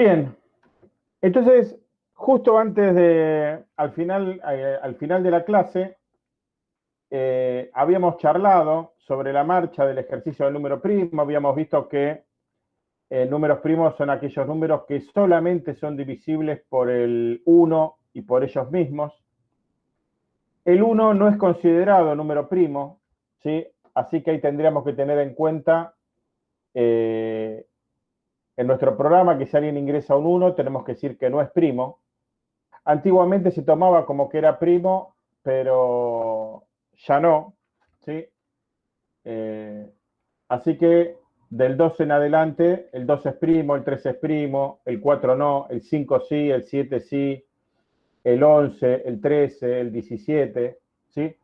Bien, entonces, justo antes de, al final, eh, al final de la clase, eh, habíamos charlado sobre la marcha del ejercicio del número primo, habíamos visto que eh, números primos son aquellos números que solamente son divisibles por el 1 y por ellos mismos. El 1 no es considerado número primo, ¿sí? así que ahí tendríamos que tener en cuenta eh, en nuestro programa que si alguien ingresa un 1, tenemos que decir que no es primo. Antiguamente se tomaba como que era primo, pero ya no. ¿sí? Eh, así que del 2 en adelante, el 2 es primo, el 3 es primo, el 4 no, el 5 sí, el 7 sí, el 11, el 13, el 17, ¿sí?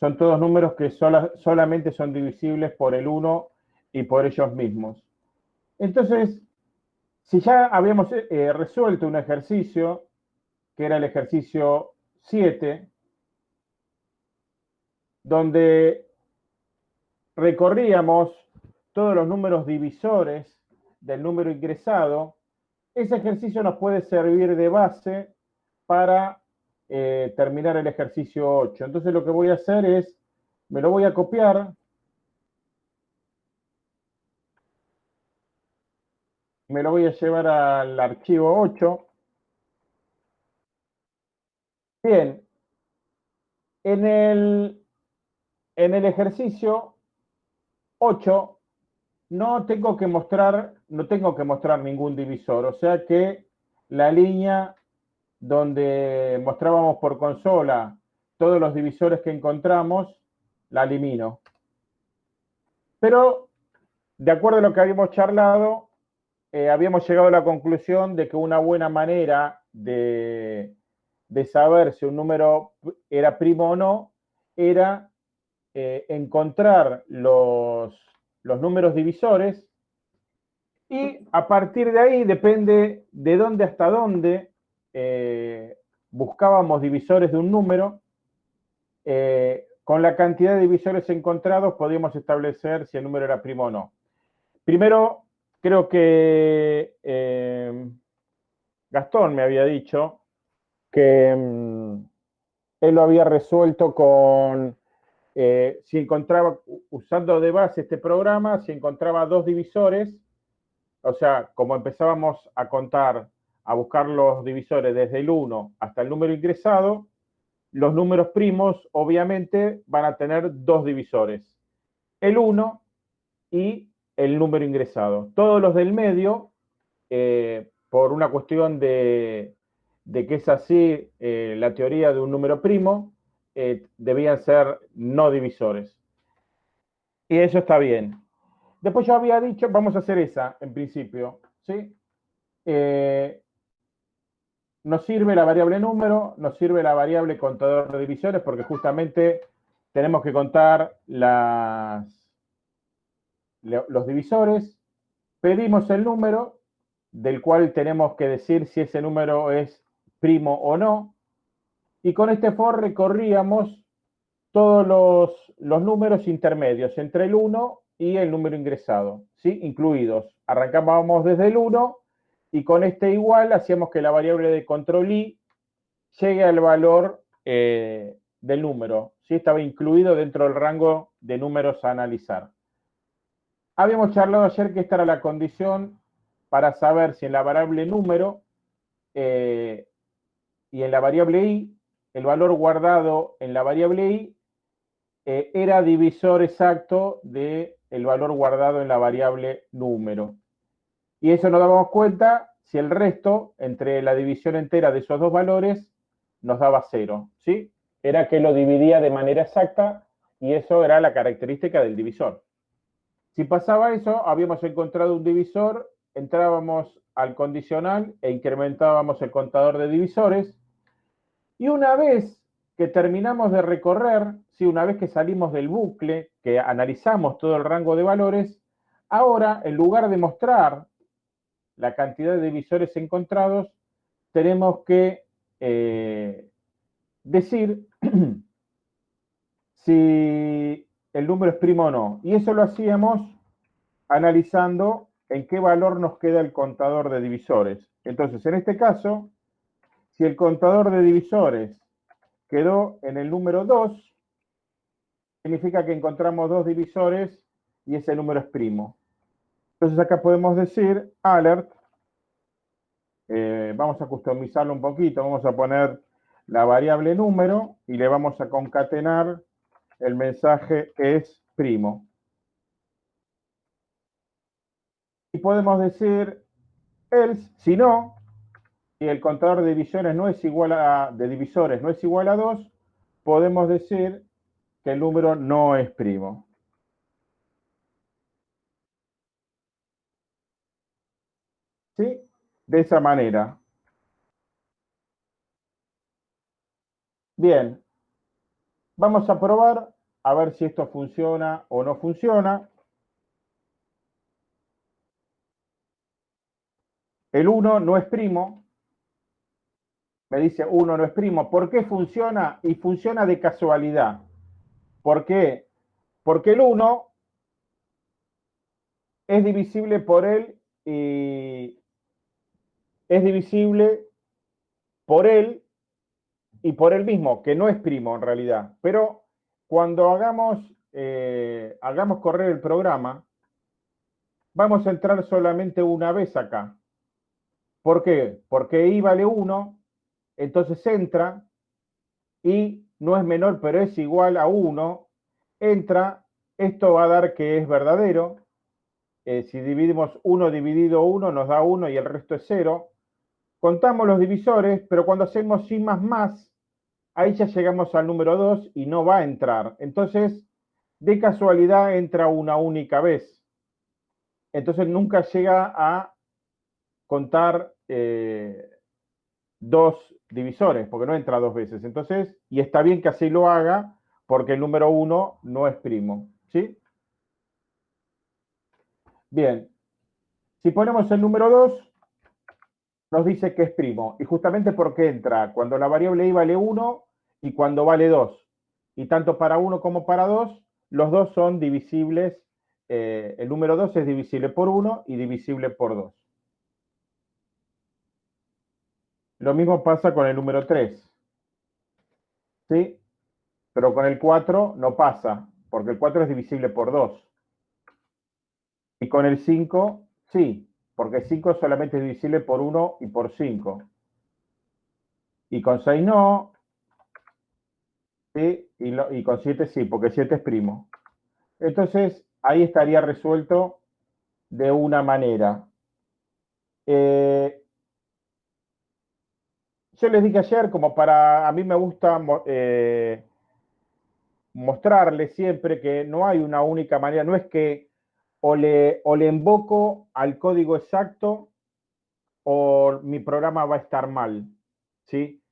Son todos números que solamente son divisibles por el 1 y por ellos mismos. Entonces, si ya habíamos eh, resuelto un ejercicio, que era el ejercicio 7, donde recorríamos todos los números divisores del número ingresado, ese ejercicio nos puede servir de base para eh, terminar el ejercicio 8. Entonces lo que voy a hacer es, me lo voy a copiar, me lo voy a llevar al archivo 8. Bien, en el, en el ejercicio 8 no tengo que mostrar, no tengo que mostrar ningún divisor, o sea que la línea donde mostrábamos por consola todos los divisores que encontramos, la elimino. Pero, de acuerdo a lo que habíamos charlado, eh, habíamos llegado a la conclusión de que una buena manera de, saber si un número era primo o no era eh, encontrar los los números divisores, y a partir de ahí depende de dónde hasta dónde eh, buscábamos divisores de un número, con la cantidad de divisores encontrados podíamos establecer si el número era primo o no. Primero, creo que eh, Gastón me había dicho que mm, él lo había resuelto con eh, si encontraba, usando de base este programa, si encontraba dos divisores, o sea, como empezábamos a contar, a buscar los divisores desde el 1 hasta el número ingresado, los números primos obviamente van a tener dos divisores, el 1 y el número ingresado. Todos los del medio, eh, por una cuestión de, que es así eh, la teoría de un número primo, eh, debían ser no divisores. Y eso está bien. Después yo había dicho, vamos a hacer esa en principio, ¿sí? Nos sirve la variable número, nos sirve la variable contador de divisores porque justamente tenemos que contar las, los divisores, pedimos el número del cual tenemos que decir si ese número es primo o no, y con este for recorríamos todos los, números intermedios entre el 1 y el número ingresado, ¿sí? incluidos. Arrancábamos desde el 1 y con este igual hacíamos que la variable de control i llegue al valor eh, del número. ¿sí? Estaba incluido dentro del rango de números a analizar. Habíamos charlado ayer que esta era la condición para saber si en la variable número eh, y en la variable i el valor guardado en la variable i eh, era divisor exacto del el valor guardado en la variable número. Y eso nos damos cuenta si el resto, entre la división entera de esos dos valores, nos daba cero, ¿sí? Era que lo dividía de manera exacta y eso era la característica del divisor. Si pasaba eso, habíamos encontrado un divisor, entrábamos al condicional e incrementábamos el contador de divisores. Y una vez que terminamos de recorrer, si una vez que salimos del bucle, que analizamos todo el rango de valores, ahora en lugar de mostrar la cantidad de divisores encontrados, tenemos que eh, decir si el número es primo o no. Y eso lo hacíamos analizando en qué valor nos queda el contador de divisores. Entonces, en este caso, si el contador de divisores quedó en el número 2, significa que encontramos dos divisores y ese número es primo. Entonces acá podemos decir alert, eh, vamos a customizarlo un poquito, vamos a poner la variable número y le vamos a concatenar el mensaje es primo. Y podemos decir else, si no, si el contador de divisiones no es igual a, de divisores no es igual a 2, podemos decir que el número no es primo. ¿Sí? De esa manera. Bien. Vamos a probar a ver si esto funciona o no funciona. El 1 no es primo. Me dice 1 no es primo. ¿Por qué funciona? Y funciona de casualidad. ¿Por qué? Porque el 1 es divisible por él y es divisible por él y por él mismo, que no es primo en realidad. Pero cuando hagamos, eh, hagamos correr el programa, vamos a entrar solamente una vez acá. ¿Por qué? Porque i vale 1, entonces entra y no es menor, pero es igual a 1, entra, esto va a dar que es verdadero. Eh, si dividimos 1 dividido 1 nos da 1 y el resto es 0. Contamos los divisores, pero cuando hacemos i más más, ahí ya llegamos al número 2 y no va a entrar. Entonces, de casualidad entra una única vez. Entonces nunca llega a contar eh, dos divisores, porque no entra dos veces. Entonces, y está bien que así lo haga, porque el número 1 no es primo. ¿Sí? Bien. Si ponemos el número 2, nos dice que es primo. Y justamente porque entra cuando la variable i vale 1 y cuando vale 2. Y tanto para 1 como para 2, los dos son divisibles. Eh, el número 2 es divisible por 1 y divisible por 2. Lo mismo pasa con el número 3. ¿Sí? Pero con el 4 no pasa, porque el 4 es divisible por 2. Y con el 5, sí, porque 5 solamente es divisible por 1 y por 5. Y con 6 no. ¿sí? Y, con 7 sí, porque 7 es primo. Entonces, ahí estaría resuelto de una manera. Eh, yo les dije ayer, como para, a mí me gusta eh, mostrarles siempre que no hay una única manera, no es que o le, invoco al código exacto o mi programa va a estar mal, ¿sí?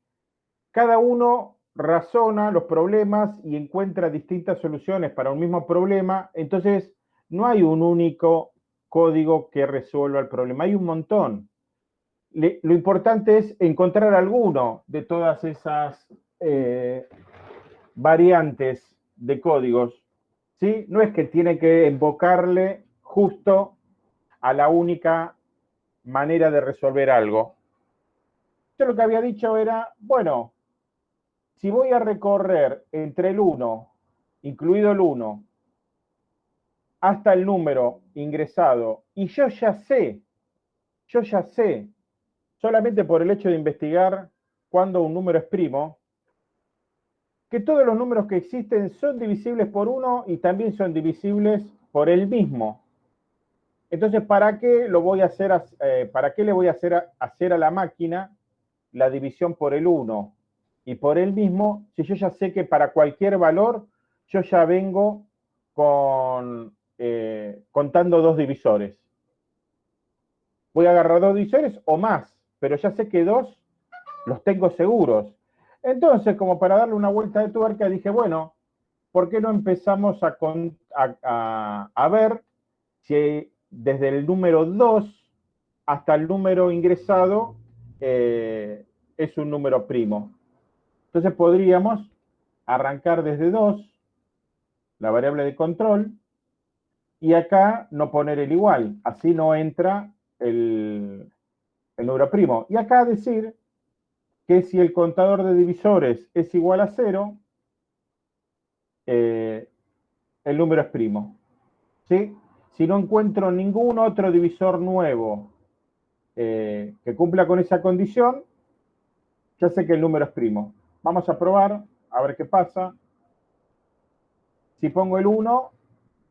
Cada uno razona los problemas y encuentra distintas soluciones para un mismo problema, entonces no hay un único código que resuelva el problema, hay un montón lo importante es encontrar alguno de todas esas eh, variantes de códigos. ¿Sí? No es que tiene que invocarle justo a la única manera de resolver algo. Yo lo que había dicho era, bueno, si voy a recorrer entre el 1, incluido el 1, hasta el número ingresado, y yo ya sé, yo ya sé solamente por el hecho de investigar cuando un número es primo, que todos los números que existen son divisibles por uno y también son divisibles por el mismo. Entonces, ¿para qué lo voy a hacer, eh, para qué le voy a hacer a, hacer a la máquina la división por el 1 y por el mismo si yo ya sé que para cualquier valor yo ya vengo con, eh, contando dos divisores? Voy a agarrar dos divisores o más pero ya sé que dos los tengo seguros. Entonces, como para darle una vuelta de tuerca, dije, bueno, ¿por qué no empezamos a, ver si desde el número 2 hasta el número ingresado eh, es un número primo? Entonces podríamos arrancar desde 2, la variable de control, y acá no poner el igual, así no entra el, número primo. Y acá decir que si el contador de divisores es igual a cero, eh, el número es primo. Si no encuentro ningún otro divisor nuevo eh, que cumpla con esa condición, ya sé que el número es primo. Vamos a probar, a ver qué pasa. Si pongo el 1,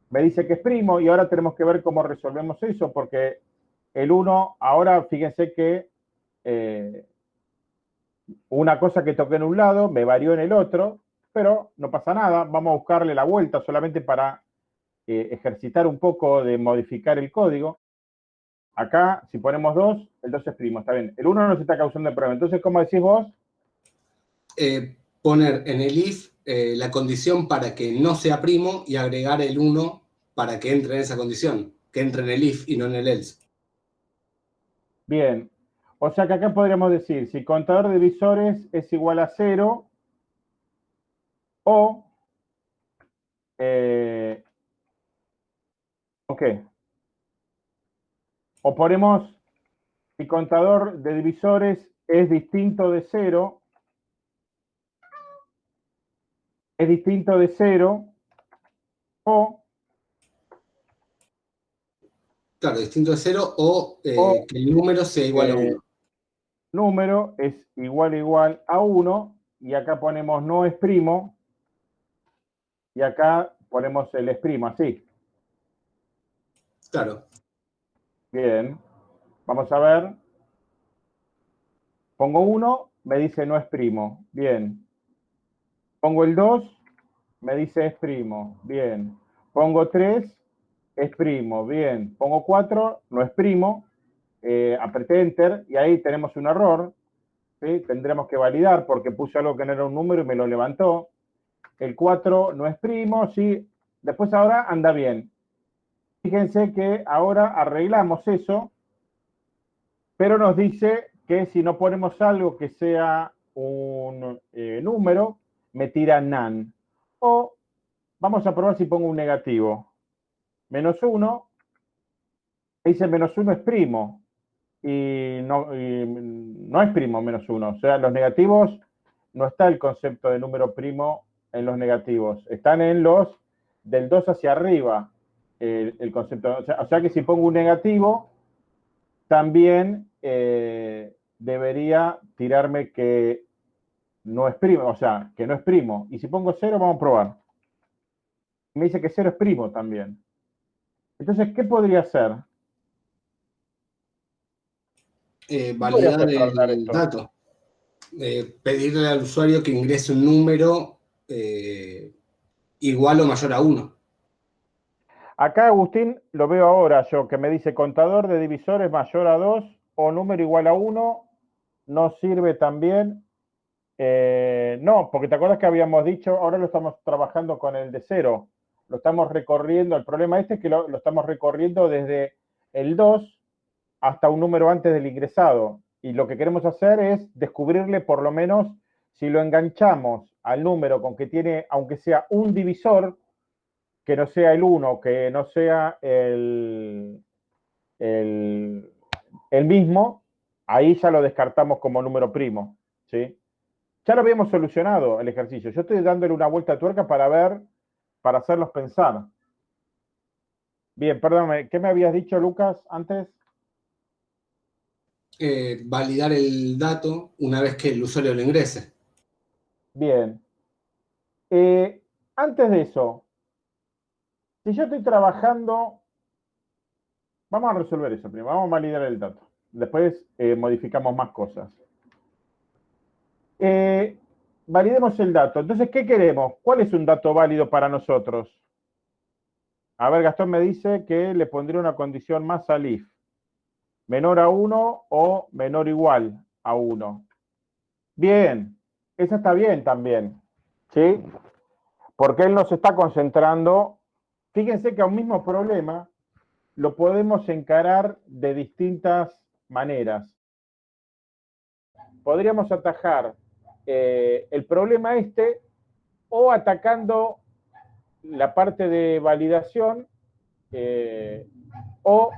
me dice que es primo y ahora tenemos que ver cómo resolvemos eso, porque el 1, ahora fíjense que eh, una cosa que toqué en un lado me varió en el otro, pero no pasa nada, vamos a buscarle la vuelta solamente para eh, ejercitar un poco de modificar el código. Acá, si ponemos 2, el 2 es primo, está bien. El 1 no se está causando el problema. Entonces, ¿cómo decís vos? Eh, poner en el if eh, la condición para que no sea primo y agregar el 1 para que entre en esa condición, que entre en el if y no en el else. Bien, o sea que acá podríamos decir, si contador de visores es igual a 0, o, eh, ok, o ponemos, si contador de divisores es distinto de 0, es distinto de 0 o... Claro, distinto de 0 eh, o, que el número sea igual a 1. Número es igual igual a 1 y acá ponemos no es primo y acá ponemos el es primo, así. Claro. Bien. Vamos a ver. Pongo 1, me dice no es primo. Bien. Pongo el 2, me dice es primo, bien. Pongo 3, es primo, bien. Pongo 4, no es primo. Eh, apreté Enter y ahí tenemos un error. Tendremos que validar porque puse algo que no era un número y me lo levantó. El 4 no es primo, sí. Después ahora anda bien. Fíjense que ahora arreglamos eso, pero nos dice que si no ponemos algo que sea un eh, número, me tira nan. O vamos a probar si pongo un negativo. Menos 1, dice menos 1 es primo. Y no, no es primo menos 1. O sea, los negativos, no está el concepto de número primo en los negativos. Están en los del 2 hacia arriba el, concepto. O sea, que si pongo un negativo, también eh, debería tirarme que no es primo, o sea, que no es primo. Y si pongo cero, vamos a probar. Me dice que cero es primo también. Entonces, ¿qué podría ser? Eh, validar el, dato. Eh, pedirle al usuario que ingrese un número eh, igual o mayor a 1. Acá, Agustín, lo veo ahora yo, que me dice contador de divisores mayor a 2 o número igual a 1, no sirve también eh, no, porque te acuerdas que habíamos dicho, ahora lo estamos trabajando con el de cero, lo estamos recorriendo, el problema este es que lo, estamos recorriendo desde el 2 hasta un número antes del ingresado. Y lo que queremos hacer es descubrirle por lo menos si lo enganchamos al número con que tiene, aunque sea un divisor, que no sea el 1, que no sea el, el, mismo, ahí ya lo descartamos como número primo. ¿sí? Ya lo habíamos solucionado el ejercicio. Yo estoy dándole una vuelta a tuerca para ver, para hacerlos pensar. Bien, perdóname, ¿qué me habías dicho, Lucas, antes? Eh, validar el dato una vez que el usuario lo ingrese. Bien. Eh, antes de eso, si yo estoy trabajando, vamos a resolver eso primero, vamos a validar el dato. Después eh, modificamos más cosas. Validemos el dato. Entonces, ¿qué queremos? ¿Cuál es un dato válido para nosotros? A ver, Gastón me dice que le pondría una condición más al if. Menor a 1 o menor igual a 1. Bien, esa está bien también. ¿Sí? Porque él nos está concentrando. Fíjense que a un mismo problema lo podemos encarar de distintas maneras. Podríamos atajar eh, el problema este o atacando la parte de validación eh, o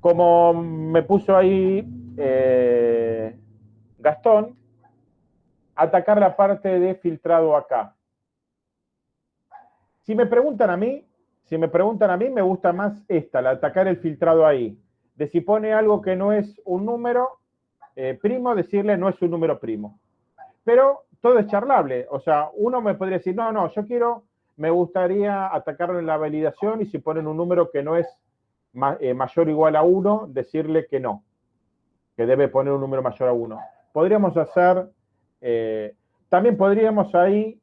como me puso ahí eh, Gastón, atacar la parte de filtrado acá. Si me preguntan a mí, si me preguntan a mí, me gusta más esta, la atacar el filtrado ahí. De si pone algo que no es un número eh, primo, decirle no es un número primo. Pero todo es charlable. O sea, uno me podría decir, no, no, yo quiero, me gustaría atacarlo en la validación y si ponen un número que no es eh, mayor o igual a 1, decirle que no, que debe poner un número mayor a 1. Podríamos hacer, eh, también podríamos ahí,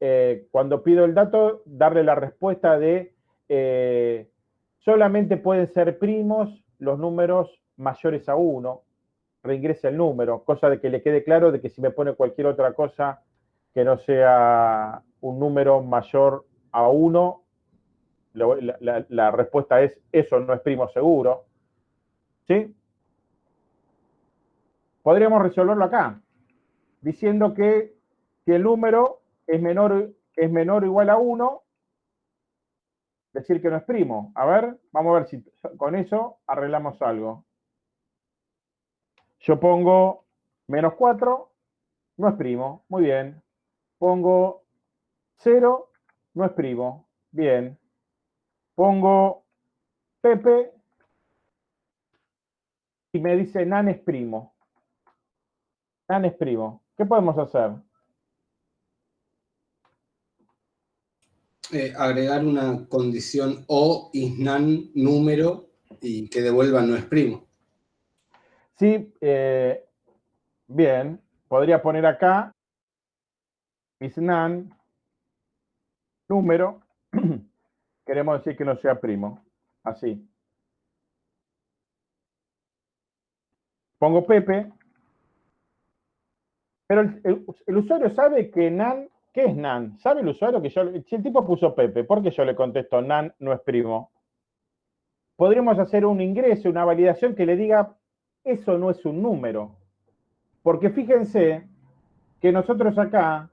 eh, cuando pido el dato, darle la respuesta de solamente pueden ser primos los números mayores a 1, reingrese el número, cosa de que le quede claro de que si me pone cualquier otra cosa que no sea un número mayor a 1, la, respuesta es, eso no es primo seguro. ¿Sí? Podríamos resolverlo acá, diciendo que, que el número es menor, es menor o igual a 1, decir que no es primo. A ver, vamos a ver si con eso arreglamos algo. Yo pongo menos 4, no es primo, muy bien. Pongo 0, no es primo, bien pongo Pepe y me dice Nan es primo. Nan es primo. ¿Qué podemos hacer? Eh, agregar una condición o isnan número y que devuelva no es primo. Sí, eh, bien. Podría poner acá isnan número queremos decir que no sea primo. Así. Pongo Pepe. Pero el, usuario sabe que NAN, ¿qué es NAN? ¿Sabe el usuario que yo, si el tipo puso Pepe, ¿por qué yo le contesto NAN no es primo? Podríamos hacer un ingreso, una validación que le diga, eso no es un número. Porque fíjense que nosotros acá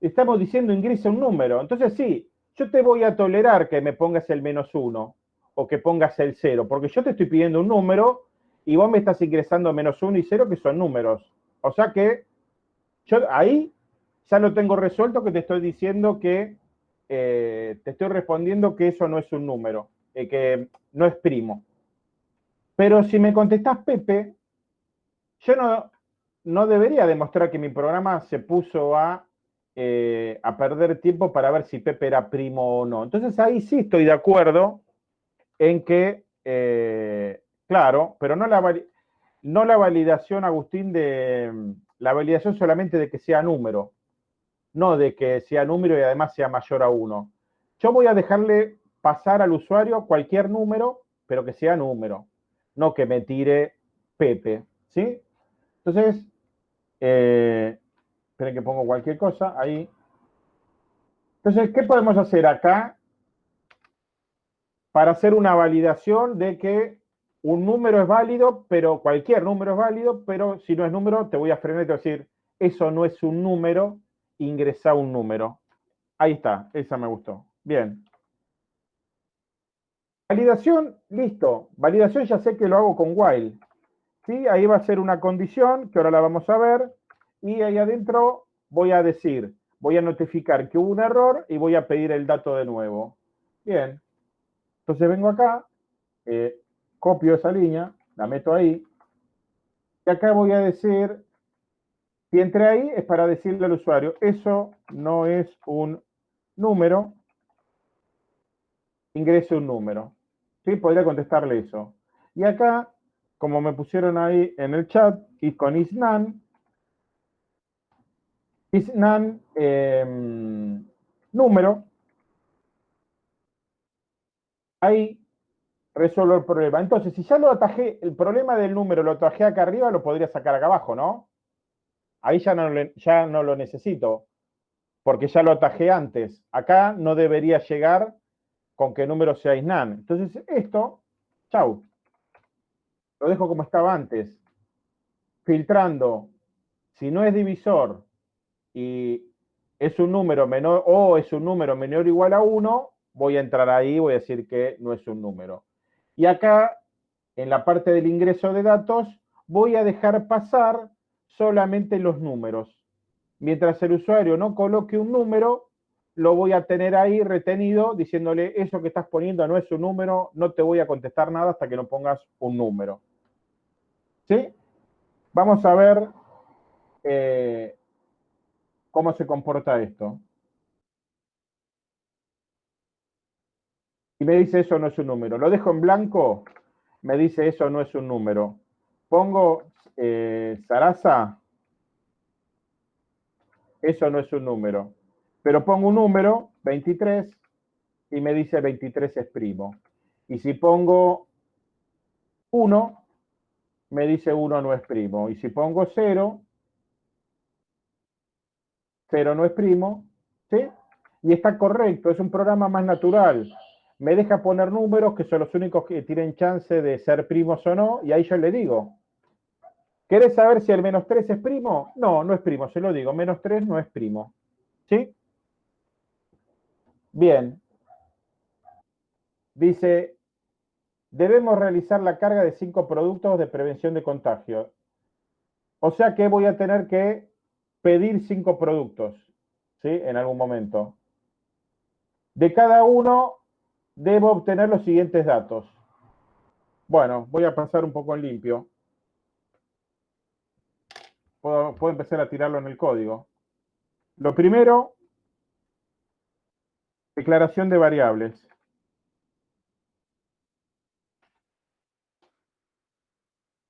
estamos diciendo ingresa un número. Entonces sí, yo te voy a tolerar que me pongas el menos uno o que pongas el cero, porque yo te estoy pidiendo un número y vos me estás ingresando menos uno y cero, que son números. O sea que yo ahí ya lo tengo resuelto, que te estoy diciendo que eh, te estoy respondiendo que eso no es un número, eh, que no es primo. Pero si me contestás Pepe, yo no, no debería demostrar que mi programa se puso a eh, a perder tiempo para ver si Pepe era primo o no. Entonces ahí sí estoy de acuerdo en que, eh, claro, pero no la, no la validación, Agustín, de la validación solamente de que sea número, no de que sea número y además sea mayor a uno. Yo voy a dejarle pasar al usuario cualquier número, pero que sea número, no que me tire Pepe, ¿sí? Entonces, eh, Esperen que pongo cualquier cosa ahí. Entonces, ¿qué podemos hacer acá para hacer una validación de que un número es válido, pero cualquier número es válido, pero si no es número, te voy a frenar y te voy a decir, eso no es un número, ingresa un número. Ahí está, esa me gustó. Bien. Validación, listo. Validación ya sé que lo hago con while. ¿Sí? Ahí va a ser una condición, que ahora la vamos a ver y ahí adentro voy a decir, voy a notificar que hubo un error y voy a pedir el dato de nuevo. Bien, entonces vengo acá, eh, copio esa línea, la meto ahí, y acá voy a decir, si entré ahí es para decirle al usuario, eso no es un número, ingrese un número. ¿Sí? Podría contestarle eso. Y acá, como me pusieron ahí en el chat, y con isnan, Isnan em, número, ahí resuelvo el problema. Entonces, si ya lo atajé, el problema del número lo atajé acá arriba, lo podría sacar acá abajo, ¿no? Ahí ya no, ya no lo necesito, porque ya lo atajé antes. Acá no debería llegar con que número sea isnan. Entonces, esto, chau. Lo dejo como estaba antes. Filtrando. Si no es divisor y es un número menor o es un número menor o igual a 1, voy a entrar ahí, voy a decir que no es un número. Y acá, en la parte del ingreso de datos, voy a dejar pasar solamente los números. Mientras el usuario no coloque un número, lo voy a tener ahí retenido diciéndole, eso que estás poniendo no es un número, no te voy a contestar nada hasta que no pongas un número. ¿Sí? Vamos a ver eh, cómo se comporta esto. Y me dice eso no es un número. Lo dejo en blanco, me dice eso no es un número. Pongo eh, Sarasa, eso no es un número. Pero pongo un número, 23, y me dice 23 es primo. Y si pongo 1, me dice 1 no es primo. Y si pongo 0, 0 no es primo, ¿sí? Y está correcto, es un programa más natural. Me deja poner números que son los únicos que tienen chance de ser primos o no, y ahí yo le digo, ¿querés saber si el menos 3 es primo? No, no es primo, se lo digo, menos 3 no es primo. ¿Sí? Bien. Dice, debemos realizar la carga de cinco productos de prevención de contagio. O sea que voy a tener que pedir cinco productos, ¿sí? En algún momento. De cada uno debo obtener los siguientes datos. Bueno, voy a pasar un poco en limpio. Puedo, empezar a tirarlo en el código. Lo primero Declaración de variables.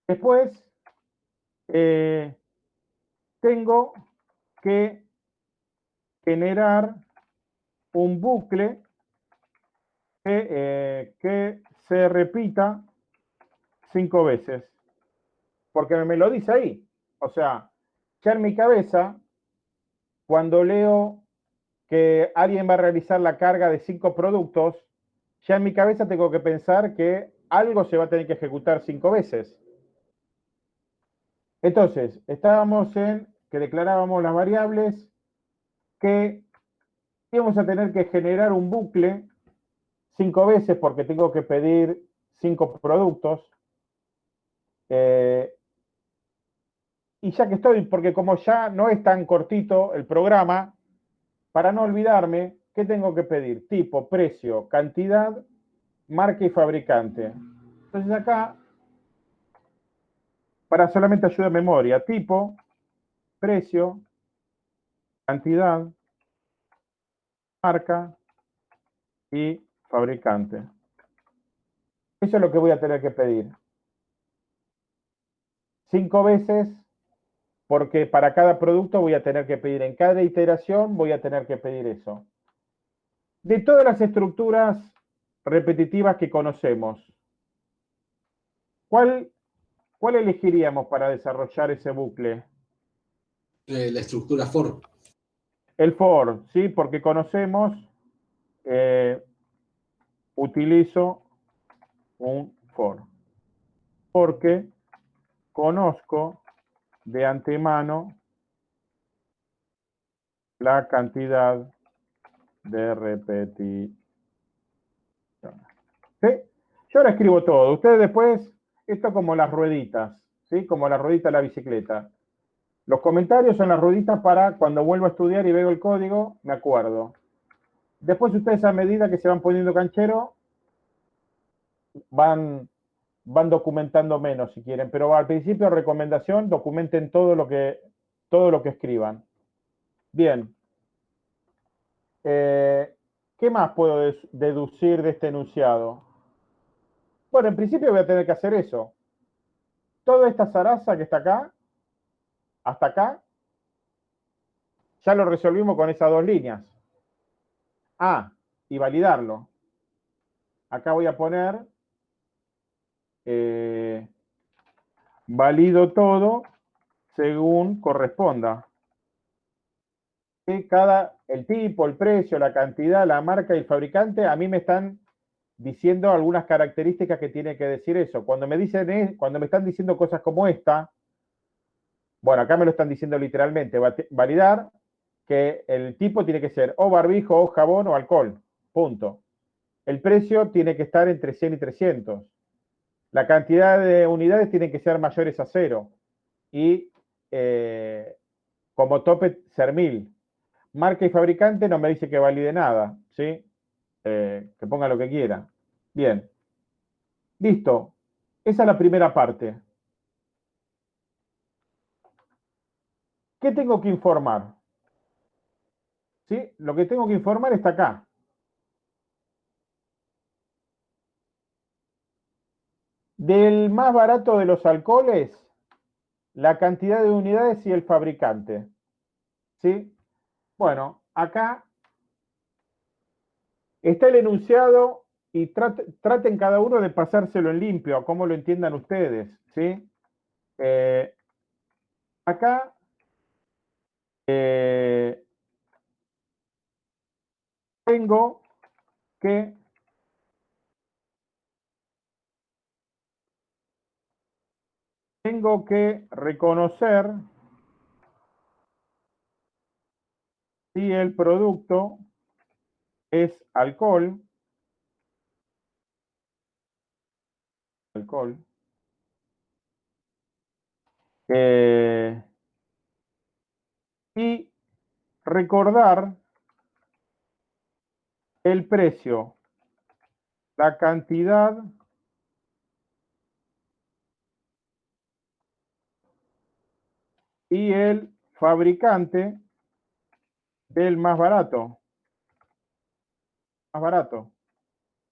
Después, eh, tengo que generar un bucle que, eh, que, se repita cinco veces. Porque me lo dice ahí. O sea, ya en mi cabeza, cuando leo que alguien va a realizar la carga de cinco productos, ya en mi cabeza tengo que pensar que algo se va a tener que ejecutar cinco veces. Entonces, estábamos en que declarábamos las variables, que íbamos a tener que generar un bucle cinco veces porque tengo que pedir cinco productos. Eh, y ya que estoy, porque como ya no es tan cortito el programa, para no olvidarme, ¿qué tengo que pedir? Tipo, precio, cantidad, marca y fabricante. Entonces acá, para solamente ayuda a memoria, tipo, precio, cantidad, marca y fabricante. Eso es lo que voy a tener que pedir. Cinco veces porque para cada producto voy a tener que pedir, en cada iteración voy a tener que pedir eso. De todas las estructuras repetitivas que conocemos, ¿cuál, cuál elegiríamos para desarrollar ese bucle? Eh, la estructura for. El for, ¿sí? Porque conocemos, eh, utilizo un for. Porque conozco de antemano la cantidad de repeticiones. ¿Sí? Yo ahora escribo todo. Ustedes después, esto como las rueditas, ¿sí? Como la ruedita de la bicicleta. Los comentarios son las rueditas para cuando vuelvo a estudiar y veo el código, me acuerdo. Después ustedes a medida que se van poniendo canchero, van van documentando menos si quieren, pero al principio recomendación, documenten todo lo que, todo lo que escriban. Bien. Eh, ¿Qué más puedo deducir de este enunciado? Bueno, en principio voy a tener que hacer eso. Toda esta zaraza que está acá, hasta acá, ya lo resolvimos con esas dos líneas. Ah, y validarlo. Acá voy a poner eh, valido todo según corresponda. Cada, el tipo, el precio, la cantidad, la marca y el fabricante, a mí me están diciendo algunas características que tiene que decir eso. Cuando me dicen, cuando me están diciendo cosas como esta, bueno, acá me lo están diciendo literalmente, validar que el tipo tiene que ser o barbijo, o jabón, o alcohol, punto. el precio tiene que estar entre 100 y 300. La cantidad de unidades tiene que ser mayores a cero. Y eh, como tope, ser 1000. Marca y fabricante no me dice que valide nada, ¿sí? Eh, que ponga lo que quiera. Bien. Listo. Esa es la primera parte. ¿Qué tengo que informar? ¿Sí? Lo que tengo que informar está acá. Del más barato de los alcoholes, la cantidad de unidades y el fabricante. ¿Sí? Bueno, acá está el enunciado y traten cada uno de pasárselo en limpio, a cómo lo entiendan ustedes. ¿Sí? Eh, acá eh, tengo que tengo que reconocer si el producto es alcohol, alcohol, eh, y recordar el precio, la cantidad y el fabricante del más barato. Más barato.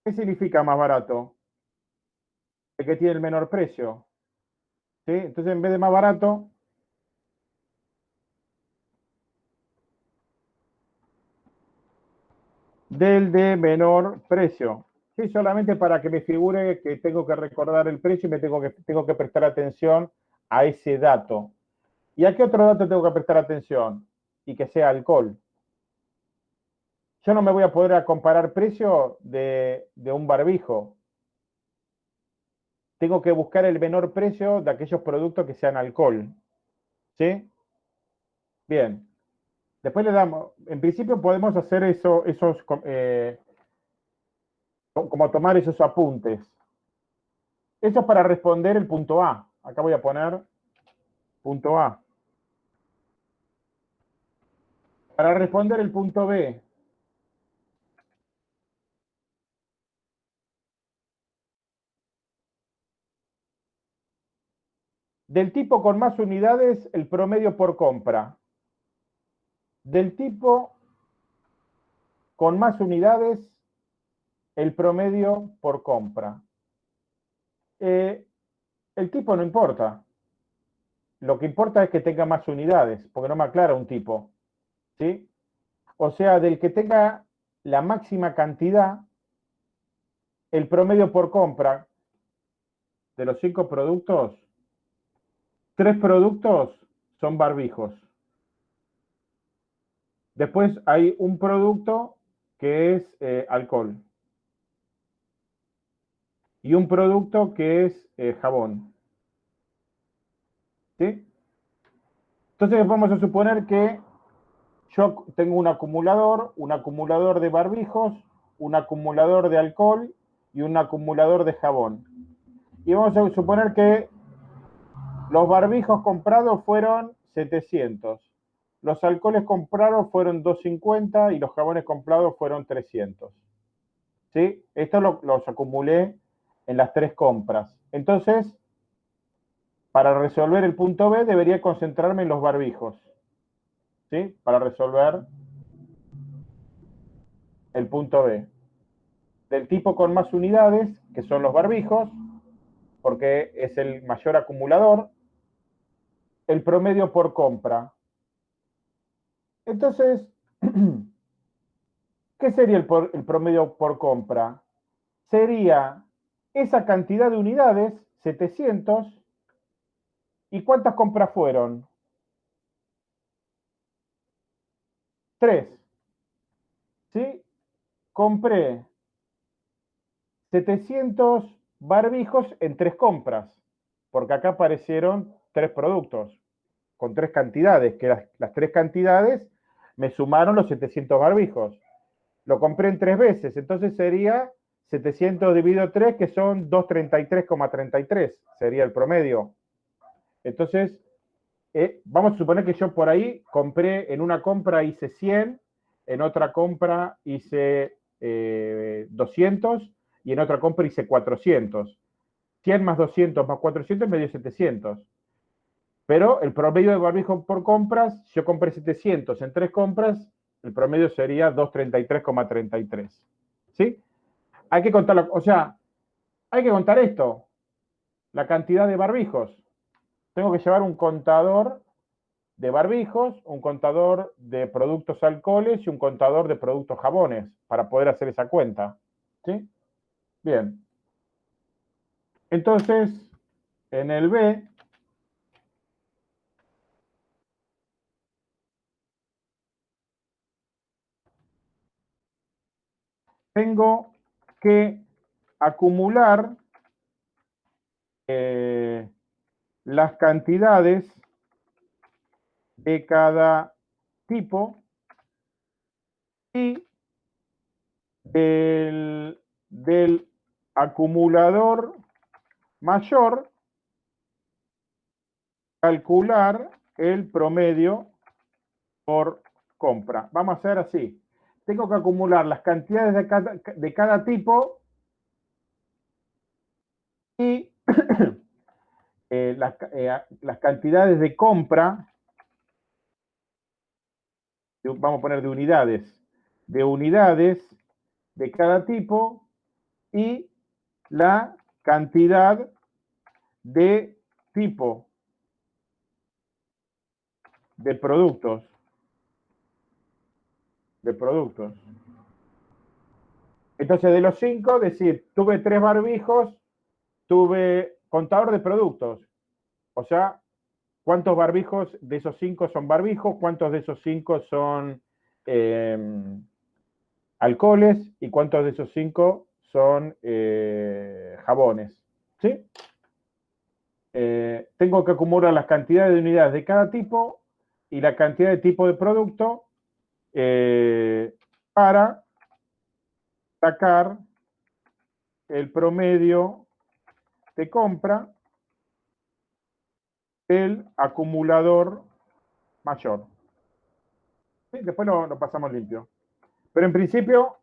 ¿Qué significa más barato? El que tiene el menor precio. ¿Sí? Entonces, en vez de más barato, del de menor precio. Sí, solamente para que me figure que tengo que recordar el precio y me tengo que, tengo que prestar atención a ese dato. ¿Y a qué otro dato tengo que prestar atención? Y que sea alcohol. Yo no me voy a poder comparar precio de, de un barbijo. Tengo que buscar el menor precio de aquellos productos que sean alcohol. ¿Sí? Bien. Después le damos, en principio podemos hacer eso, esos, eh, como tomar esos apuntes. Eso es para responder el punto A. Acá voy a poner punto A. Para responder el punto B. Del tipo con más unidades, el promedio por compra del tipo con más unidades, el promedio por compra. Eh, el tipo no importa. Lo que importa es que tenga más unidades, porque no me aclara un tipo. ¿sí? O sea, del que tenga la máxima cantidad, el promedio por compra de los cinco productos, tres productos son barbijos. Después hay un producto que es eh, alcohol. Y un producto que es eh, jabón. ¿Sí? Entonces vamos a suponer que yo tengo un acumulador, un acumulador de barbijos, un acumulador de alcohol y un acumulador de jabón. Y vamos a suponer que los barbijos comprados fueron 700. Los alcoholes comprados fueron 250 y los jabones comprados fueron 300. ¿Sí? Esto los acumulé en las tres compras. Entonces, para resolver el punto B, debería concentrarme en los barbijos. ¿Sí? Para resolver el punto B. Del tipo con más unidades, que son los barbijos, porque es el mayor acumulador. El promedio por compra, entonces, ¿qué sería el, promedio por compra? Sería esa cantidad de unidades, 700, ¿y cuántas compras fueron? Tres. ¿Sí? Compré 700 barbijos en tres compras, porque acá aparecieron tres productos con tres cantidades, que las tres cantidades me sumaron los 700 barbijos. Lo compré en tres veces, entonces sería 700 dividido 3, que son 233,33, sería el promedio. Entonces, eh, vamos a suponer que yo por ahí compré, en una compra hice 100, en otra compra hice 200 eh, y en otra compra hice 400. 100 más 200 más 400 me dio 700. Pero el promedio de barbijo por compras, yo compré 700 en tres compras, el promedio sería 233,33. ¿Sí? Hay que contarlo, o sea, hay que contar esto, la cantidad de barbijos. Tengo que llevar un contador de barbijos, un contador de productos alcoholes y un contador de productos jabones para poder hacer esa cuenta. ¿Sí? Bien. Entonces, en el B, tengo que acumular eh, las cantidades de cada tipo y del, del acumulador mayor calcular el promedio por compra. Vamos a hacer así tengo que acumular las cantidades de cada, tipo y eh, las, eh, las, cantidades de compra, vamos a poner de unidades, de unidades de cada tipo y la cantidad de tipo de productos de productos. Entonces, de los cinco, decir, tuve tres barbijos, tuve contador de productos. O sea, ¿cuántos barbijos de esos cinco son barbijos? ¿Cuántos de esos cinco son em, alcoholes? ¿Y cuántos de esos cinco son eh, jabones? ¿Sí? Eh, tengo que acumular las cantidades de unidades de cada tipo y la cantidad de tipo de producto eh, para sacar el promedio de compra del acumulador mayor. Después lo, pasamos limpio. Pero en principio,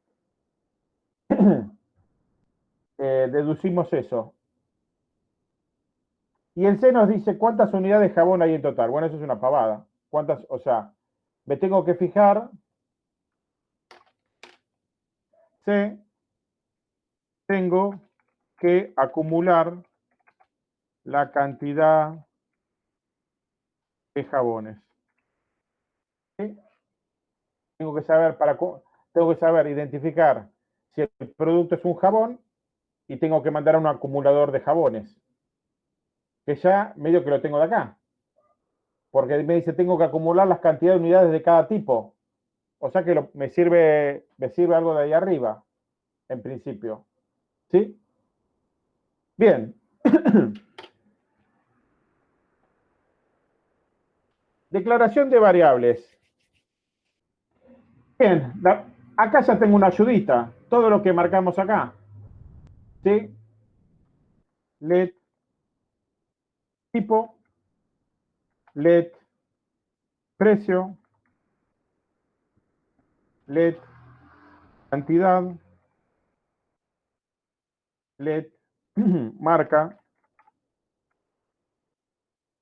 eh, deducimos eso. Y el C nos dice cuántas unidades de jabón hay en total. Bueno, eso es una pavada. ¿Cuántas? O sea, me tengo que fijar C, tengo que acumular la cantidad de jabones. Tengo que saber para tengo que saber identificar si el producto es un jabón y tengo que mandar a un acumulador de jabones. Que ya medio que lo tengo de acá. Porque me dice tengo que acumular las cantidades de unidades de cada tipo. O sea que me, sirve, me sirve algo de ahí arriba, en principio. ¿Sí? Bien. Declaración de variables. Bien, acá ya tengo una ayudita. Todo lo que marcamos acá. ¿Sí? Let tipo, let precio, let cantidad, let marca,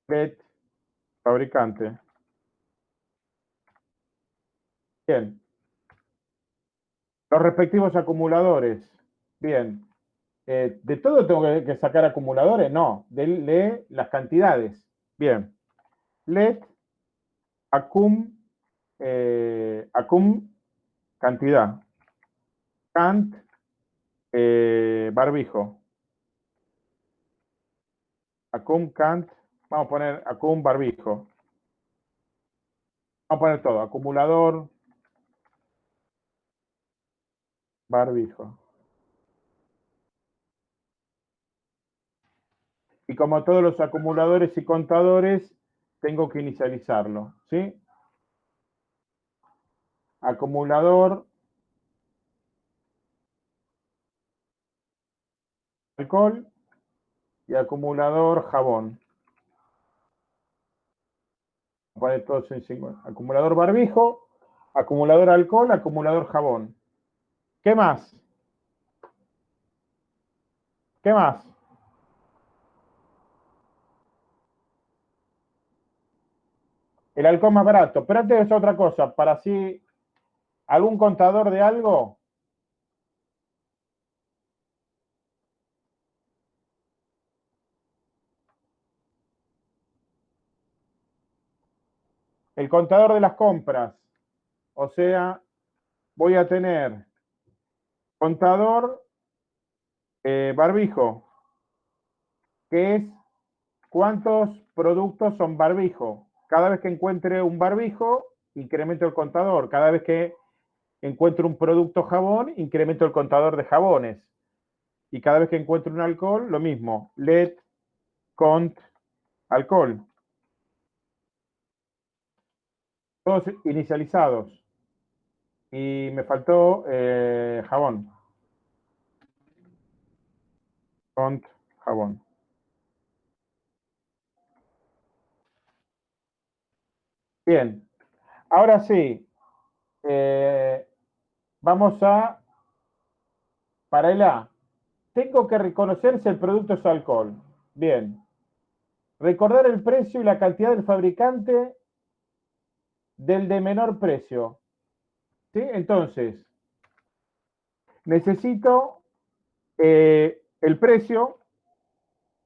let fabricante. Bien. Los respectivos acumuladores. Bien. Eh, ¿De todo tengo que, sacar acumuladores? No. De, las cantidades. Bien. Let acum, eh, acum Cantidad. Cant, eh, barbijo. Acum, cant. Vamos a poner acum, barbijo. Vamos a poner todo. Acumulador. Barbijo. Y como todos los acumuladores y contadores, tengo que inicializarlo. ¿Sí? Acumulador alcohol y acumulador jabón. Acumulador barbijo, acumulador alcohol, acumulador jabón. ¿Qué más? ¿Qué más? El alcohol más barato. Pero antes es otra cosa, para así, ¿algún contador de algo? El contador de las compras. O sea, voy a tener contador eh, barbijo, que es cuántos productos son barbijo. Cada vez que encuentre un barbijo, incremento el contador. Cada vez que encuentro un producto jabón, incremento el contador de jabones. Y cada vez que encuentro un alcohol, lo mismo. Let, cont, alcohol. Todos inicializados. Y me faltó eh, jabón. Font, jabón. Bien. Ahora sí. Eh, vamos a... Para el A. Tengo que reconocer si el producto es alcohol. Bien. Recordar el precio y la cantidad del fabricante del de menor precio. ¿Sí? Entonces, necesito eh, el precio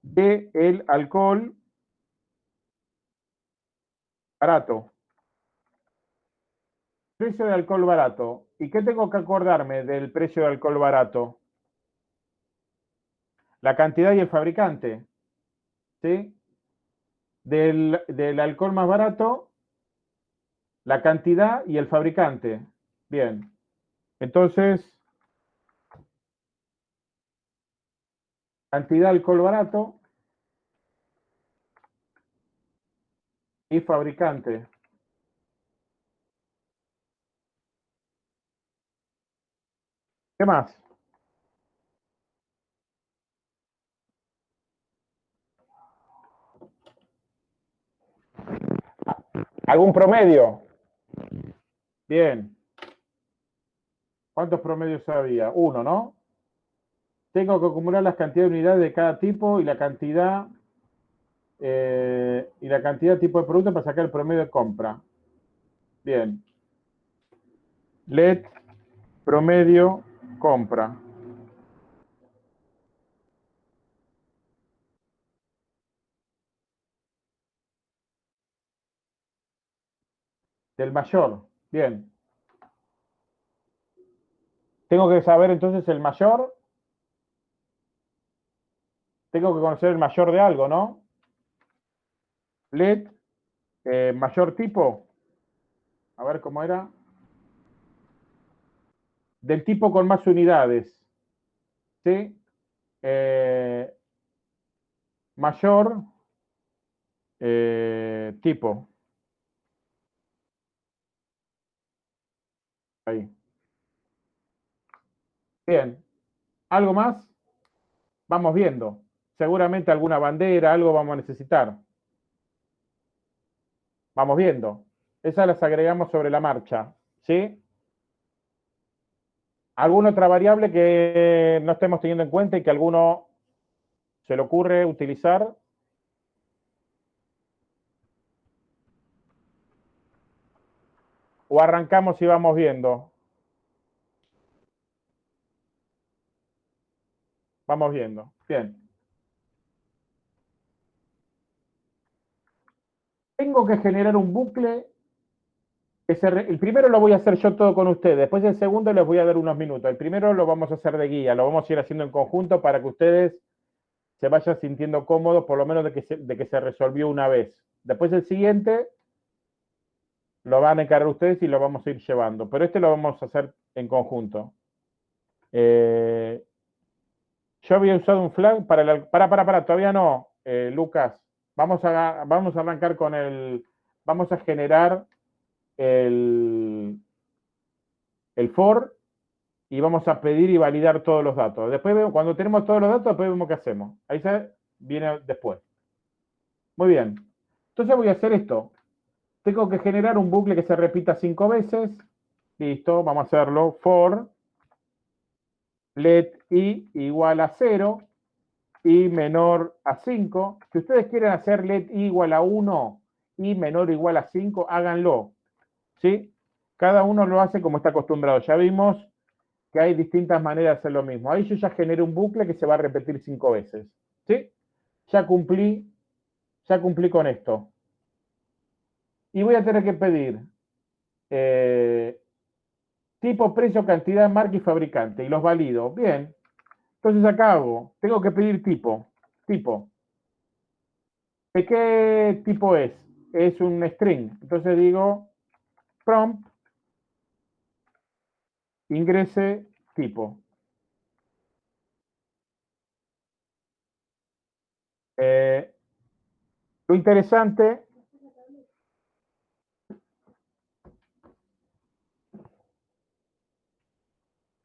del alcohol barato. Precio de alcohol barato. ¿Y qué tengo que acordarme del precio de alcohol barato? La cantidad y el fabricante. ¿Sí? Del, del alcohol más barato la cantidad y el fabricante. Bien. Entonces, cantidad de alcohol barato y fabricante. ¿Qué más? ¿Algún promedio? Bien. ¿Cuántos promedios había? Uno, ¿no? Tengo que acumular las cantidades de unidades de cada tipo y la cantidad eh, y la cantidad de tipo de producto para sacar el promedio de compra. Bien. Let promedio compra. Del mayor. Bien. Tengo que saber entonces el mayor. Tengo que conocer el mayor de algo, ¿no? LED, eh, mayor tipo. A ver cómo era. Del tipo con más unidades. ¿Sí? Eh, mayor eh, tipo. Ahí. Bien. ¿Algo más? Vamos viendo. Seguramente alguna bandera, algo vamos a necesitar. Vamos viendo. Esas las agregamos sobre la marcha. ¿Sí? ¿Alguna otra variable que no estemos teniendo en cuenta y que a alguno se le ocurre utilizar? ¿O arrancamos y vamos viendo? Vamos viendo. Bien. Tengo que generar un bucle. El primero lo voy a hacer yo todo con ustedes. Después el segundo les voy a dar unos minutos. El primero lo vamos a hacer de guía. Lo vamos a ir haciendo en conjunto para que ustedes se vayan sintiendo cómodos, por lo menos de que se resolvió una vez. Después el siguiente lo van a encargar ustedes y lo vamos a ir llevando. Pero este lo vamos a hacer en conjunto. Eh, yo había usado un flag para el... Para, para, para, todavía no, eh, Lucas. Vamos a, vamos a arrancar con el... Vamos a generar el, el for y vamos a pedir y validar todos los datos. Después vemos, cuando tenemos todos los datos, después vemos qué hacemos. Ahí se viene después. Muy bien. Entonces voy a hacer esto. Tengo que generar un bucle que se repita cinco veces. Listo, vamos a hacerlo. For let i igual a 0 y menor a 5. Si ustedes quieren hacer let i igual a 1 y menor o igual a 5, háganlo. ¿Sí? Cada uno lo hace como está acostumbrado. Ya vimos que hay distintas maneras de hacer lo mismo. Ahí yo ya generé un bucle que se va a repetir cinco veces. ¿Sí? Ya cumplí, ya cumplí con esto. Y voy a tener que pedir eh, tipo, precio, cantidad, marca y fabricante. Y los valido. Bien. Entonces acá hago, tengo que pedir tipo. Tipo. ¿De qué tipo es? Es un string. Entonces digo prompt ingrese tipo. Eh, lo interesante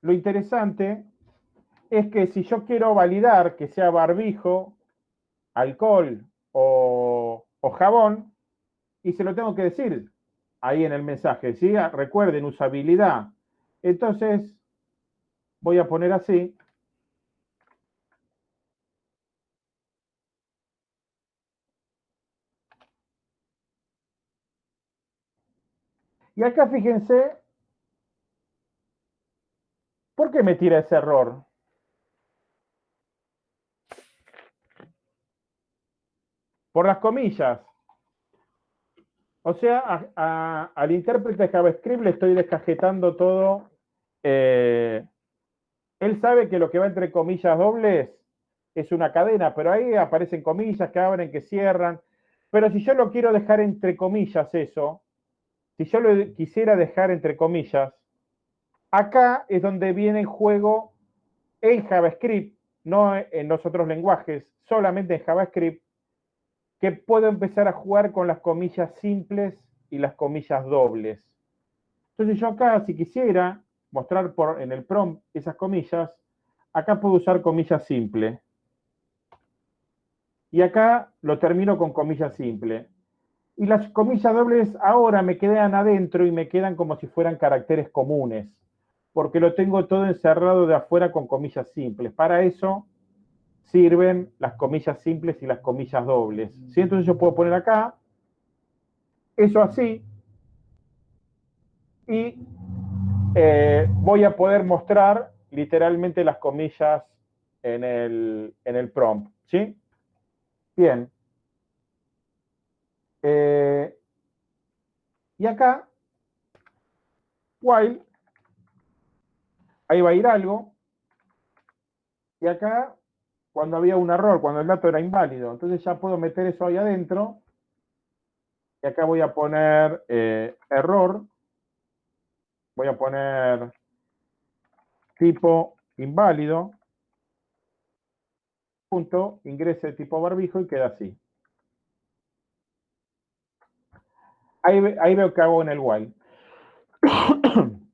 lo interesante es que si yo quiero validar que sea barbijo, alcohol o, o, jabón, y se lo tengo que decir ahí en el mensaje, ¿sí? Recuerden, usabilidad. Entonces, voy a poner así. Y acá fíjense, ¿por qué me tira ese error? Por las comillas. O sea, al intérprete de JavaScript le estoy descajetando todo. Eh, él sabe que lo que va entre comillas dobles es una cadena, pero ahí aparecen comillas que abren, que cierran. Pero si yo lo quiero dejar entre comillas eso, si yo lo quisiera dejar entre comillas, acá es donde viene en juego en JavaScript, no en los otros lenguajes, solamente en JavaScript, que puedo empezar a jugar con las comillas simples y las comillas dobles. Entonces yo acá, si quisiera mostrar por, en el prompt esas comillas, acá puedo usar comillas simple. Y acá lo termino con comillas simple. Y las comillas dobles ahora me quedan adentro y me quedan como si fueran caracteres comunes, porque lo tengo todo encerrado de afuera con comillas simples. Para eso sirven las comillas simples y las comillas dobles. ¿sí? Entonces yo puedo poner acá, eso así, y eh, voy a poder mostrar literalmente las comillas en el, en el prompt. ¿Sí? Bien. Eh, y acá, while, ahí va a ir algo, y acá cuando había un error, cuando el dato era inválido. Entonces ya puedo meter eso ahí adentro. Y acá voy a poner eh, error. Voy a poner tipo inválido. Punto, ingrese tipo barbijo y queda así. Ahí, veo que hago en el while.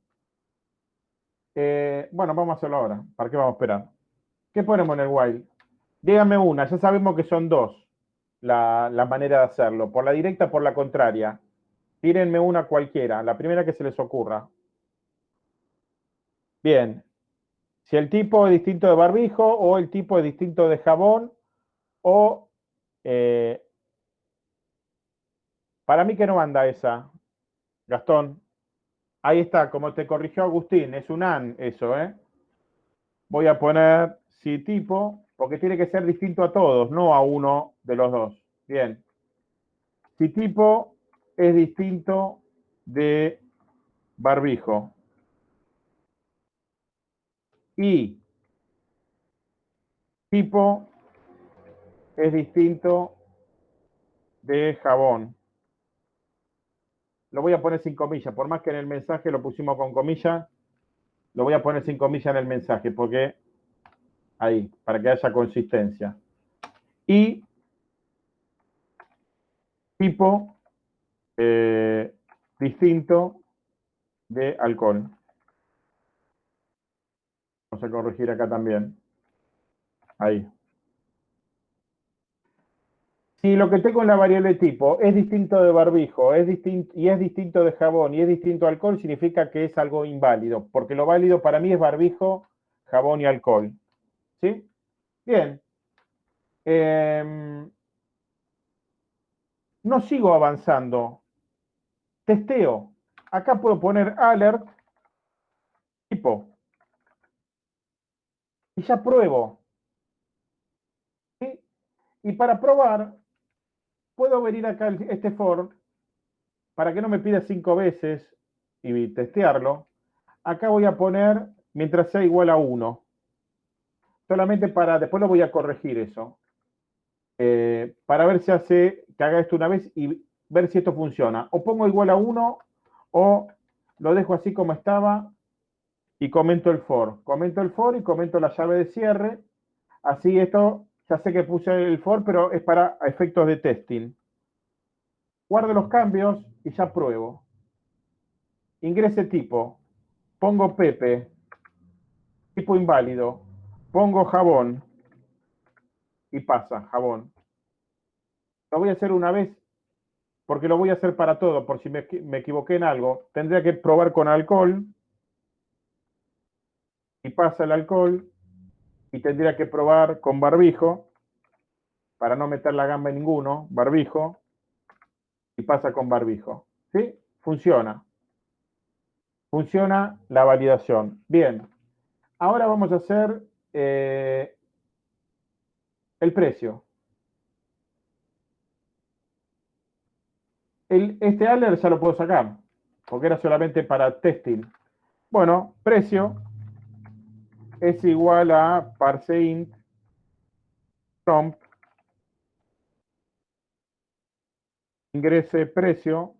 Eh, bueno, vamos a hacerlo ahora. ¿Para qué vamos a esperar? ¿Qué ponemos en el while? Dígame una, ya sabemos que son dos la, manera de hacerlo, por la directa, por la contraria. Tírenme una cualquiera, la primera que se les ocurra. Bien. Si el tipo es distinto de barbijo o el tipo es distinto de jabón o... Eh, para mí que no anda esa, Gastón. Ahí está, como te corrigió Agustín, es un AN eso, ¿eh? Voy a poner si tipo porque tiene que ser distinto a todos, no a uno de los dos. Bien. Si tipo es distinto de barbijo. Y tipo es distinto de jabón. Lo voy a poner sin comillas, por más que en el mensaje lo pusimos con comillas, lo voy a poner sin comillas en el mensaje, porque ahí, para que haya consistencia. Y tipo eh, distinto de alcohol. Vamos a corregir acá también. Ahí. Si lo que tengo en la variable tipo es distinto de barbijo es distinto, y es distinto de jabón y es distinto de alcohol, significa que es algo inválido, porque lo válido para mí es barbijo, jabón y alcohol. ¿Sí? Bien. Em, no sigo avanzando. Testeo. Acá puedo poner alert tipo. Y ya pruebo. ¿Sí? Y para probar, puedo venir acá este for para que no me pida cinco veces y testearlo. Acá voy a poner mientras sea igual a 1. Solamente para, después lo voy a corregir eso. Eh, para ver si hace que haga esto una vez y ver si esto funciona. O pongo igual a 1 o lo dejo así como estaba y comento el for. Comento el for y comento la llave de cierre. Así esto ya sé que puse el for, pero es para efectos de testing. Guardo los cambios y ya pruebo. Ingrese tipo. Pongo Pepe. Tipo inválido. Pongo jabón. Y pasa, jabón. Lo voy a hacer una vez porque lo voy a hacer para todo, por si me, me equivoqué en algo. Tendría que probar con alcohol. Y pasa el alcohol y tendría que probar con barbijo, para no meter la gamba en ninguno, barbijo, y pasa con barbijo. ¿Sí? Funciona. Funciona la validación. Bien. Ahora vamos a hacer eh, el precio. El, este alert ya lo puedo sacar, porque era solamente para testing. Bueno, precio es igual a parseInt prompt ingrese precio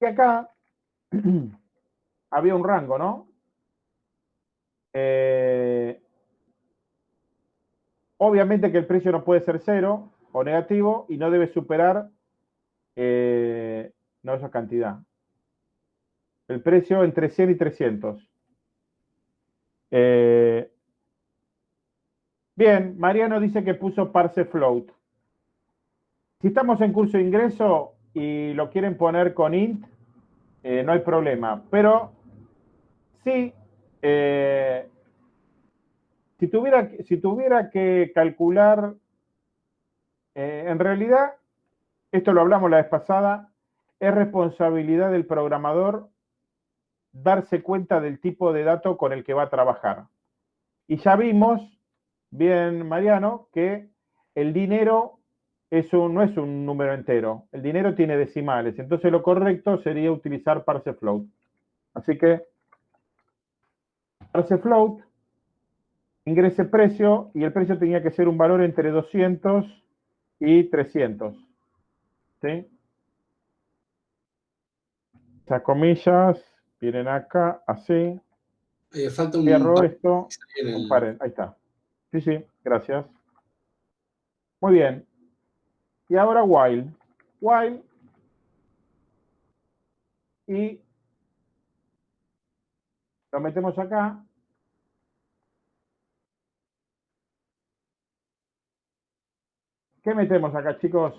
y acá había un rango, ¿no? Eh, obviamente que el precio no puede ser cero o negativo y no debe superar eh, no esa cantidad el precio entre 100 y 300. Eh, bien, Mariano dice que puso parse float. Si estamos en curso de ingreso y lo quieren poner con int, eh, no hay problema. Pero sí, eh, si, tuviera, si tuviera que calcular, en realidad, esto lo hablamos la vez pasada, es responsabilidad del programador darse cuenta del tipo de dato con el que va a trabajar. Y ya vimos, bien Mariano, que el dinero es no es un número entero, el dinero tiene decimales, entonces lo correcto sería utilizar parse float. Así que parse float, ingrese precio, y el precio tenía que ser un valor entre 200 y 300. ¿Sí? Esas comillas Vienen acá, así. Eh, falta un Cierro esto. Ahí está. Sí, sí, gracias. Muy bien. Y ahora while. While. Y lo metemos acá. ¿Qué metemos acá, chicos?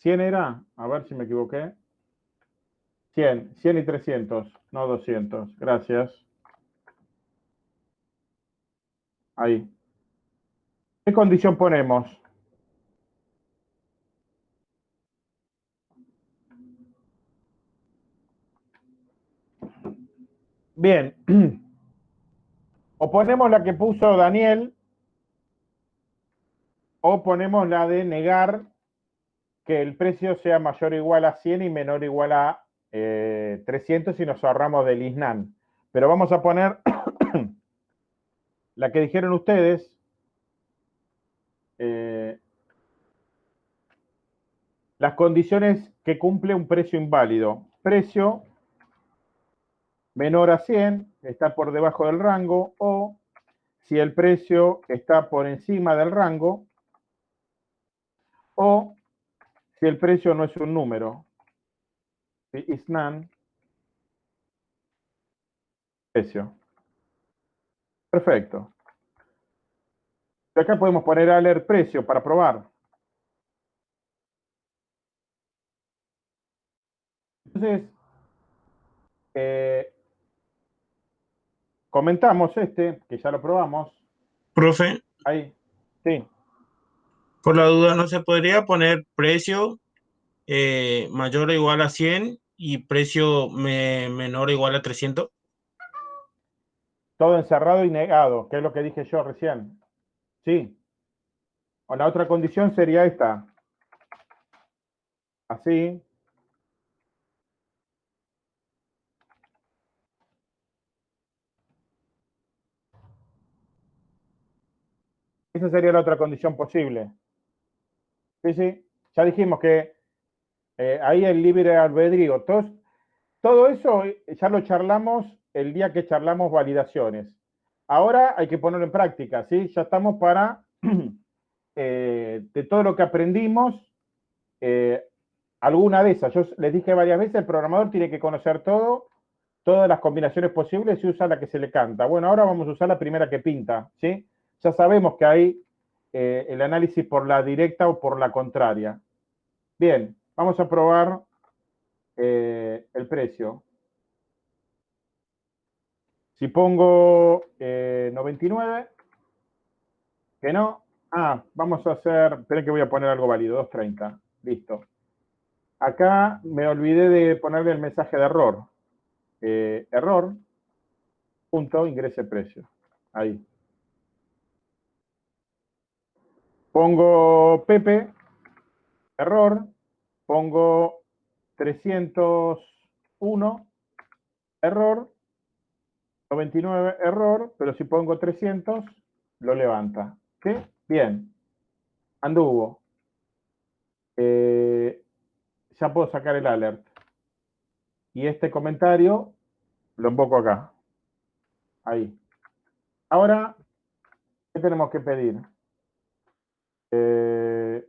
100 era, a ver si me equivoqué. 100, 100 y 300, no 200. Gracias. Ahí. ¿Qué condición ponemos? Bien. O ponemos la que puso Daniel, o ponemos la de negar que el precio sea mayor o igual a 100 y menor o igual a 300 si nos ahorramos del ISNAN. Pero vamos a poner la que dijeron ustedes. Eh, las condiciones que cumple un precio inválido. Precio menor a 100, está por debajo del rango, o si el precio está por encima del rango, o si el precio no es un número. is none, precio. Perfecto. acá podemos poner alert precio para probar. Entonces, eh, comentamos este, que ya lo probamos. Profe. Ahí, sí. Por la duda, ¿no se podría poner precio eh, mayor o igual a 100 y precio menor o igual a 300? Todo encerrado y negado, que es lo que dije yo recién. Sí. O la otra condición sería esta. Así. Esa sería la otra condición posible. Sí, sí. Ya dijimos que eh, ahí el libre albedrío. Todo, eso ya lo charlamos el día que charlamos validaciones. Ahora hay que ponerlo en práctica, ¿sí? Ya estamos para, eh, de todo lo que aprendimos, eh, alguna de esas. Yo les dije varias veces, el programador tiene que conocer todo, todas las combinaciones posibles y usa la que se le canta. Bueno, ahora vamos a usar la primera que pinta, ¿sí? Ya sabemos que hay eh, el análisis por la directa o por la contraria. Bien, vamos a probar el precio. Si pongo 99, eh, que no, ah, vamos a hacer, esperen que voy a poner algo válido, 230, listo. Acá me olvidé de ponerle el mensaje de error. Eh, error, punto, ingrese precio. Ahí. Pongo Pepe, error, pongo 301, error, 99, error, pero si pongo 300, lo levanta. ¿Sí? Bien. Anduvo. Eh, ya puedo sacar el alert. Y este comentario lo invoco acá. Ahí. Ahora, ¿qué tenemos que pedir? Eh,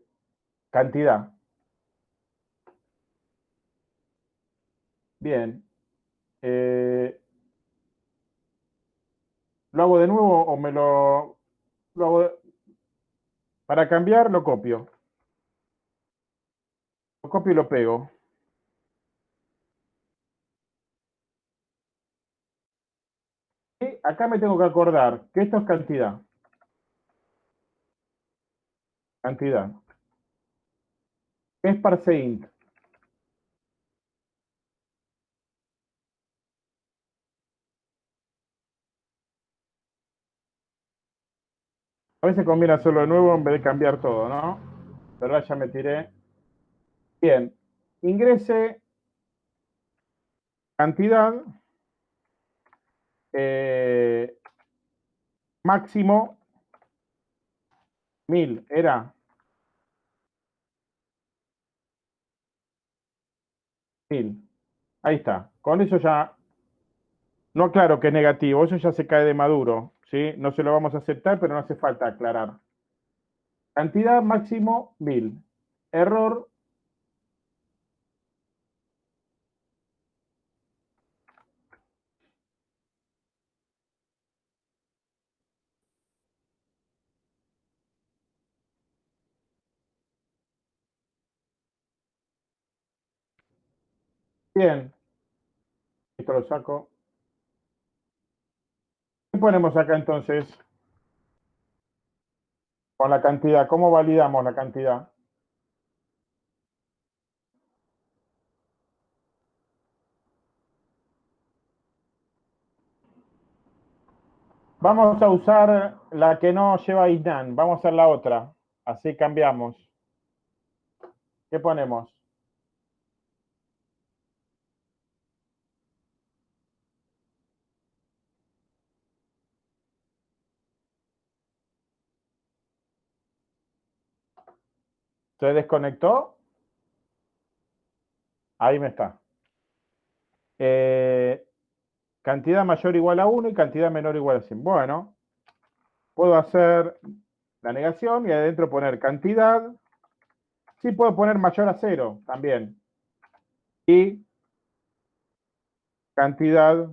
cantidad. Bien. Eh, ¿Lo hago de nuevo o me lo, lo hago Para cambiar, lo copio. Lo copio y lo pego. Y acá me tengo que acordar que esto es cantidad. Cantidad. Es parseInt. A veces conviene hacerlo de nuevo en vez de cambiar todo, ¿no? Pero ya me tiré. Bien. Ingrese cantidad eh, máximo 1000 era mil. Ahí está. Con eso ya no aclaro que es negativo, eso ya se cae de maduro. ¿sí? No se lo vamos a aceptar, pero no hace falta aclarar. Cantidad máximo 1000. Error. Bien. Esto lo saco. ¿Qué ponemos acá entonces? Con la cantidad. ¿Cómo validamos la cantidad? Vamos a usar la que no lleva ISNAN. Vamos a hacer la otra. Así cambiamos. ¿Qué ponemos? ¿Se desconectó? Ahí me está. Eh, cantidad mayor igual a 1 y cantidad menor igual a 100. Bueno, puedo hacer la negación y adentro poner cantidad. Sí puedo poner mayor a 0 también. Y cantidad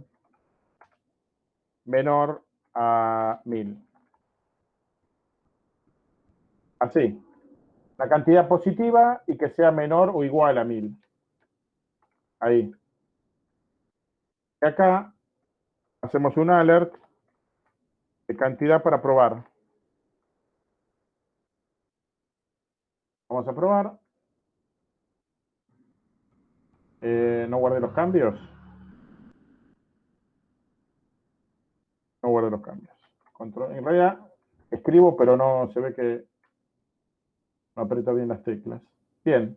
menor a 1000. Así. La cantidad positiva y que sea menor o igual a 1000. Ahí. Y acá hacemos un alert de cantidad para probar. Vamos a probar. Eh, no guarde los cambios. No guarde los cambios. Control, en realidad escribo, pero no se ve que no aprieta bien las teclas. Bien.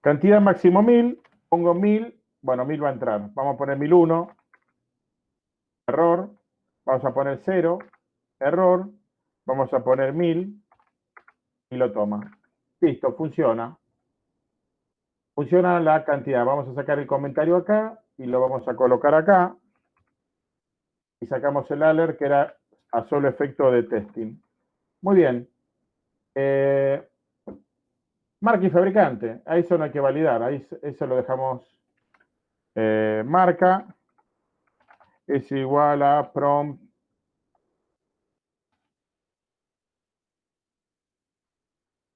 Cantidad máximo 1000. Pongo 1000. Bueno, 1000 va a entrar. Vamos a poner 1001. Error. Vamos a poner 0. Error. Vamos a poner 1000. Y lo toma. Listo, funciona. Funciona la cantidad. Vamos a sacar el comentario acá y lo vamos a colocar acá. Y sacamos el alert que era a solo efecto de testing. Muy bien. Eh, marca y fabricante. Ahí eso no hay que validar. Ahí eso lo dejamos. Eh, marca es igual a prompt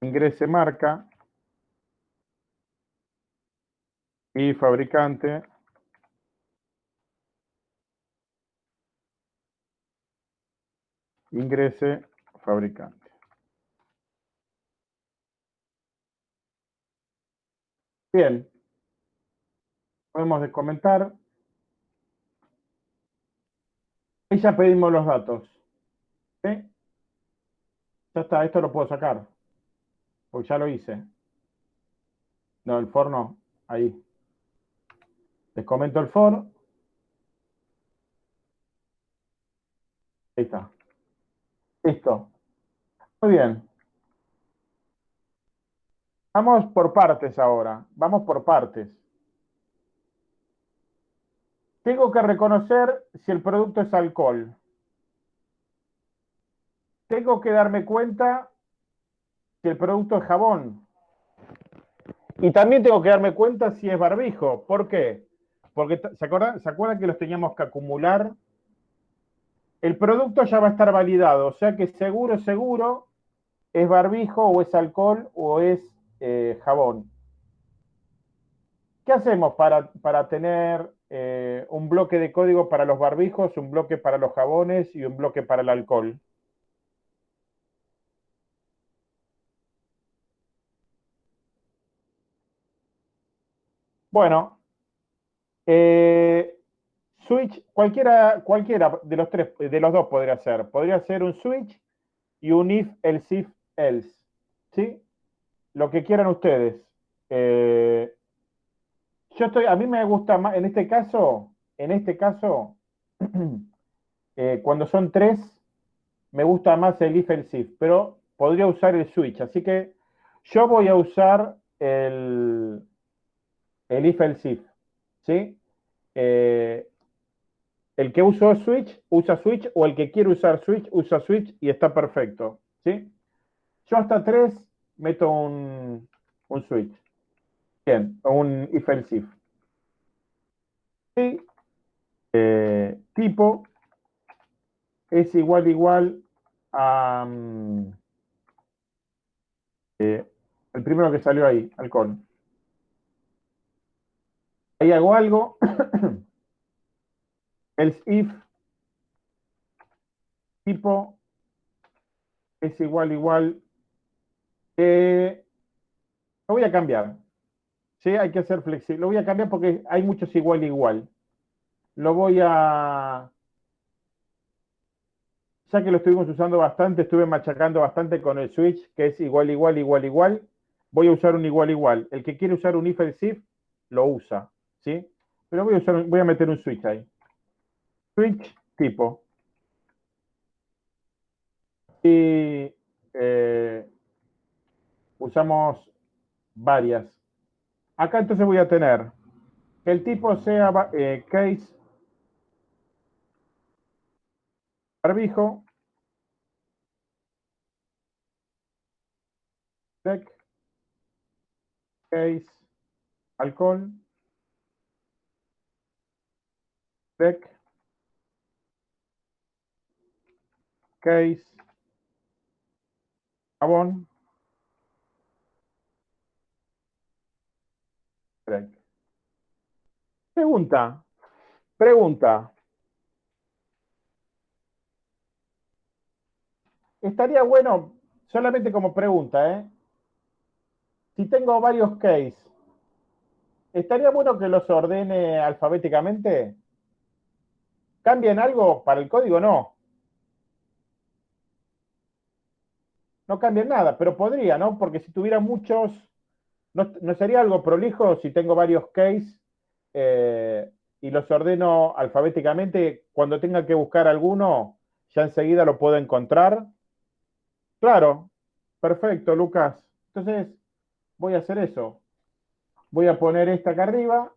ingrese marca y fabricante ingrese fabricante. Bien. Podemos descomentar. Ahí ya pedimos los datos. Ya está, esto lo puedo sacar. Porque ya lo hice. No, el for no. Ahí. Les comento el for. Ahí está. Listo. Muy bien. Vamos por partes ahora. Vamos por partes. Tengo que reconocer si el producto es alcohol. Tengo que darme cuenta si el producto es jabón. Y también tengo que darme cuenta si es barbijo. ¿Por qué? Porque, ¿se acuerdan, ¿se acuerdan que los teníamos que acumular? El producto ya va a estar validado, o sea que seguro, seguro, es barbijo o es alcohol o es eh, jabón. ¿Qué hacemos para, tener eh, un bloque de código para los barbijos, un bloque para los jabones y un bloque para el alcohol? Bueno, eh, switch, cualquiera, cualquiera de los tres, de los dos podría ser. Podría ser un switch y un if, else, if, else. ¿Sí? Lo que quieran ustedes. Eh, yo estoy, a mí me gusta más, en este caso, en este caso, eh, cuando son tres, me gusta más el if, else, if, pero podría usar el switch. Así que yo voy a usar el, el if else if, ¿sí? Eh, el que usó switch, usa switch, o el que quiere usar switch, usa switch y está perfecto, ¿sí? Yo hasta tres meto un, un switch. Bien, un if else if. Y eh, tipo es igual igual a mm, eh, el primero que salió ahí, alcohol ahí hago algo, else if tipo es igual igual, eh, lo voy a cambiar, ¿sí? Hay que ser flexible, lo voy a cambiar porque hay muchos igual igual. Lo voy a, ya que lo estuvimos usando bastante, estuve machacando bastante con el switch, que es igual, igual, igual, igual, voy a usar un igual, igual. El que quiere usar un if else if, lo usa. ¿sí? Pero voy a, voy a meter un switch ahí. Switch tipo. Y eh, usamos varias. Acá entonces voy a tener el tipo sea eh, case barbijo, case alcohol, Spec. Case. Pregunta. Pregunta. Estaría bueno, solamente como pregunta, ¿eh? Si tengo varios case, ¿estaría bueno que los ordene alfabéticamente? ¿Cambian algo para el código? No. No cambian nada, pero podría, ¿no? Porque si tuviera muchos, ¿no, sería algo prolijo si tengo varios case eh, y los ordeno alfabéticamente? Cuando tenga que buscar alguno, ya enseguida lo puedo encontrar. Claro, perfecto, Lucas. Entonces, voy a hacer eso. Voy a poner esta acá arriba,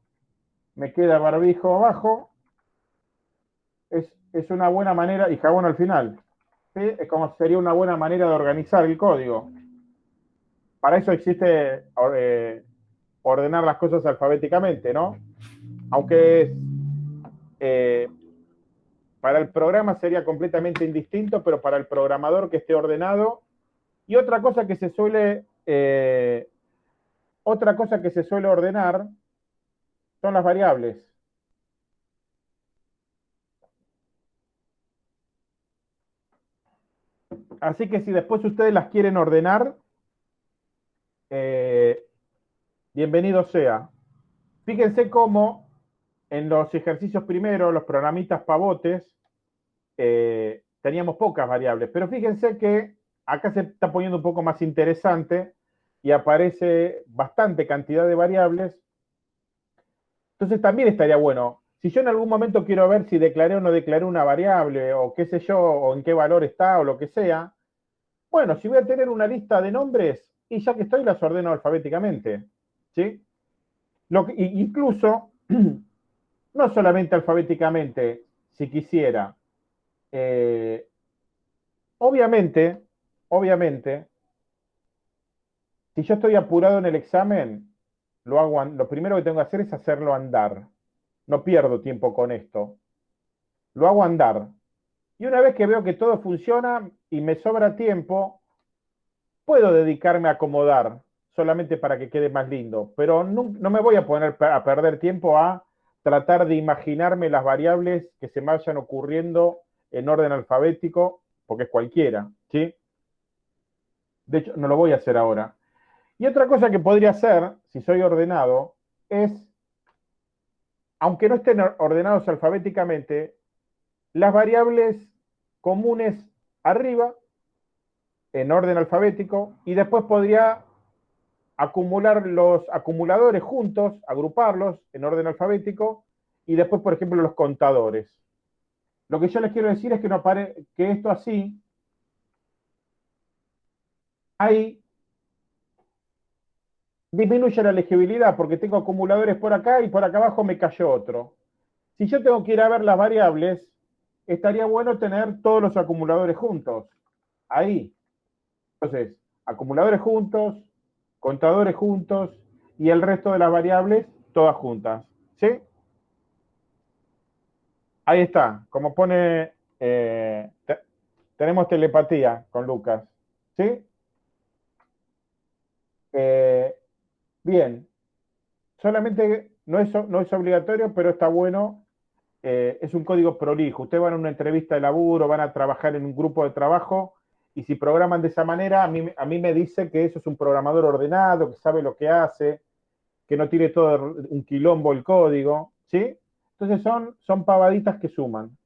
me queda barbijo abajo. Es, una buena manera, y jabón al final. Es como sería una buena manera de organizar el código. Para eso existe eh, ordenar las cosas alfabéticamente, ¿no? Aunque eh, para el programa sería completamente indistinto, pero para el programador que esté ordenado. Y otra cosa que se suele, eh, otra cosa que se suele ordenar son las variables. Así que si después ustedes las quieren ordenar, eh, bienvenido sea. Fíjense cómo en los ejercicios primeros, los programitas pavotes, eh, teníamos pocas variables, pero fíjense que acá se está poniendo un poco más interesante y aparece bastante cantidad de variables. Entonces también estaría bueno, si yo en algún momento quiero ver si declaré o no declaré una variable, o qué sé yo, o en qué valor está, o lo que sea, bueno, si voy a tener una lista de nombres, y ya que estoy, las ordeno alfabéticamente. ¿sí? Lo incluso, no solamente alfabéticamente, si quisiera, eh, obviamente, obviamente, si yo estoy apurado en el examen, lo, hago, lo primero que tengo que hacer es hacerlo andar. No pierdo tiempo con esto. Lo hago andar. Y una vez que veo que todo funciona y me sobra tiempo, puedo dedicarme a acomodar solamente para que quede más lindo. Pero no, me voy a poner a perder tiempo a tratar de imaginarme las variables que se vayan ocurriendo en orden alfabético, porque es cualquiera, ¿sí? De hecho, no lo voy a hacer ahora. Y otra cosa que podría hacer, si soy ordenado, es, aunque no estén ordenados alfabéticamente, las variables comunes arriba, en orden alfabético, y después podría acumular los acumuladores juntos, agruparlos en orden alfabético, y después, por ejemplo, los contadores. Lo que yo les quiero decir es que, esto así, ahí disminuye la legibilidad porque tengo acumuladores por acá y por acá abajo me cayó otro. Si yo tengo que ir a ver las variables, estaría bueno tener todos los acumuladores juntos. Ahí. Entonces, acumuladores juntos, contadores juntos y el resto de las variables todas juntas. ¿Sí? Ahí está, como pone, eh, tenemos telepatía con Lucas, ¿sí? Eh, bien, solamente no es, no es obligatorio, pero está bueno, eh, es un código prolijo. Ustedes van a una entrevista de laburo, van a trabajar en un grupo de trabajo, y si programan de esa manera, a mí, a mí me dice que eso es un programador ordenado, que sabe lo que hace, que no tiene todo un quilombo el código, ¿sí? Entonces son, son pavaditas que suman.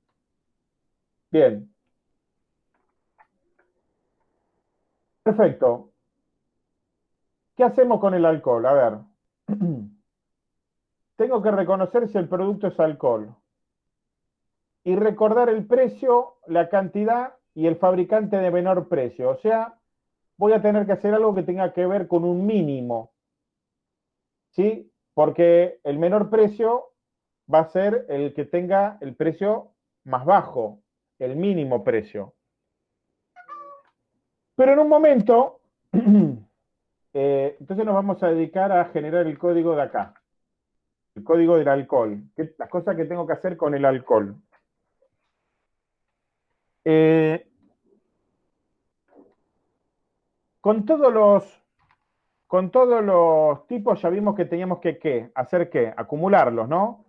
Bien. Perfecto. ¿Qué hacemos con el alcohol? A ver. Tengo que reconocer si el producto es alcohol. Y recordar el precio, la cantidad y el fabricante de menor precio. O sea, voy a tener que hacer algo que tenga que ver con un mínimo. ¿Sí? Porque el menor precio va a ser el que tenga el precio más bajo, el mínimo precio. Pero en un momento, eh, entonces nos vamos a dedicar a generar el código de acá. el código del alcohol, las cosas que tengo que hacer con el alcohol. Eh, con todos los con todos los tipos ya vimos que teníamos que ¿qué? hacer qué, acumularlos, ¿no?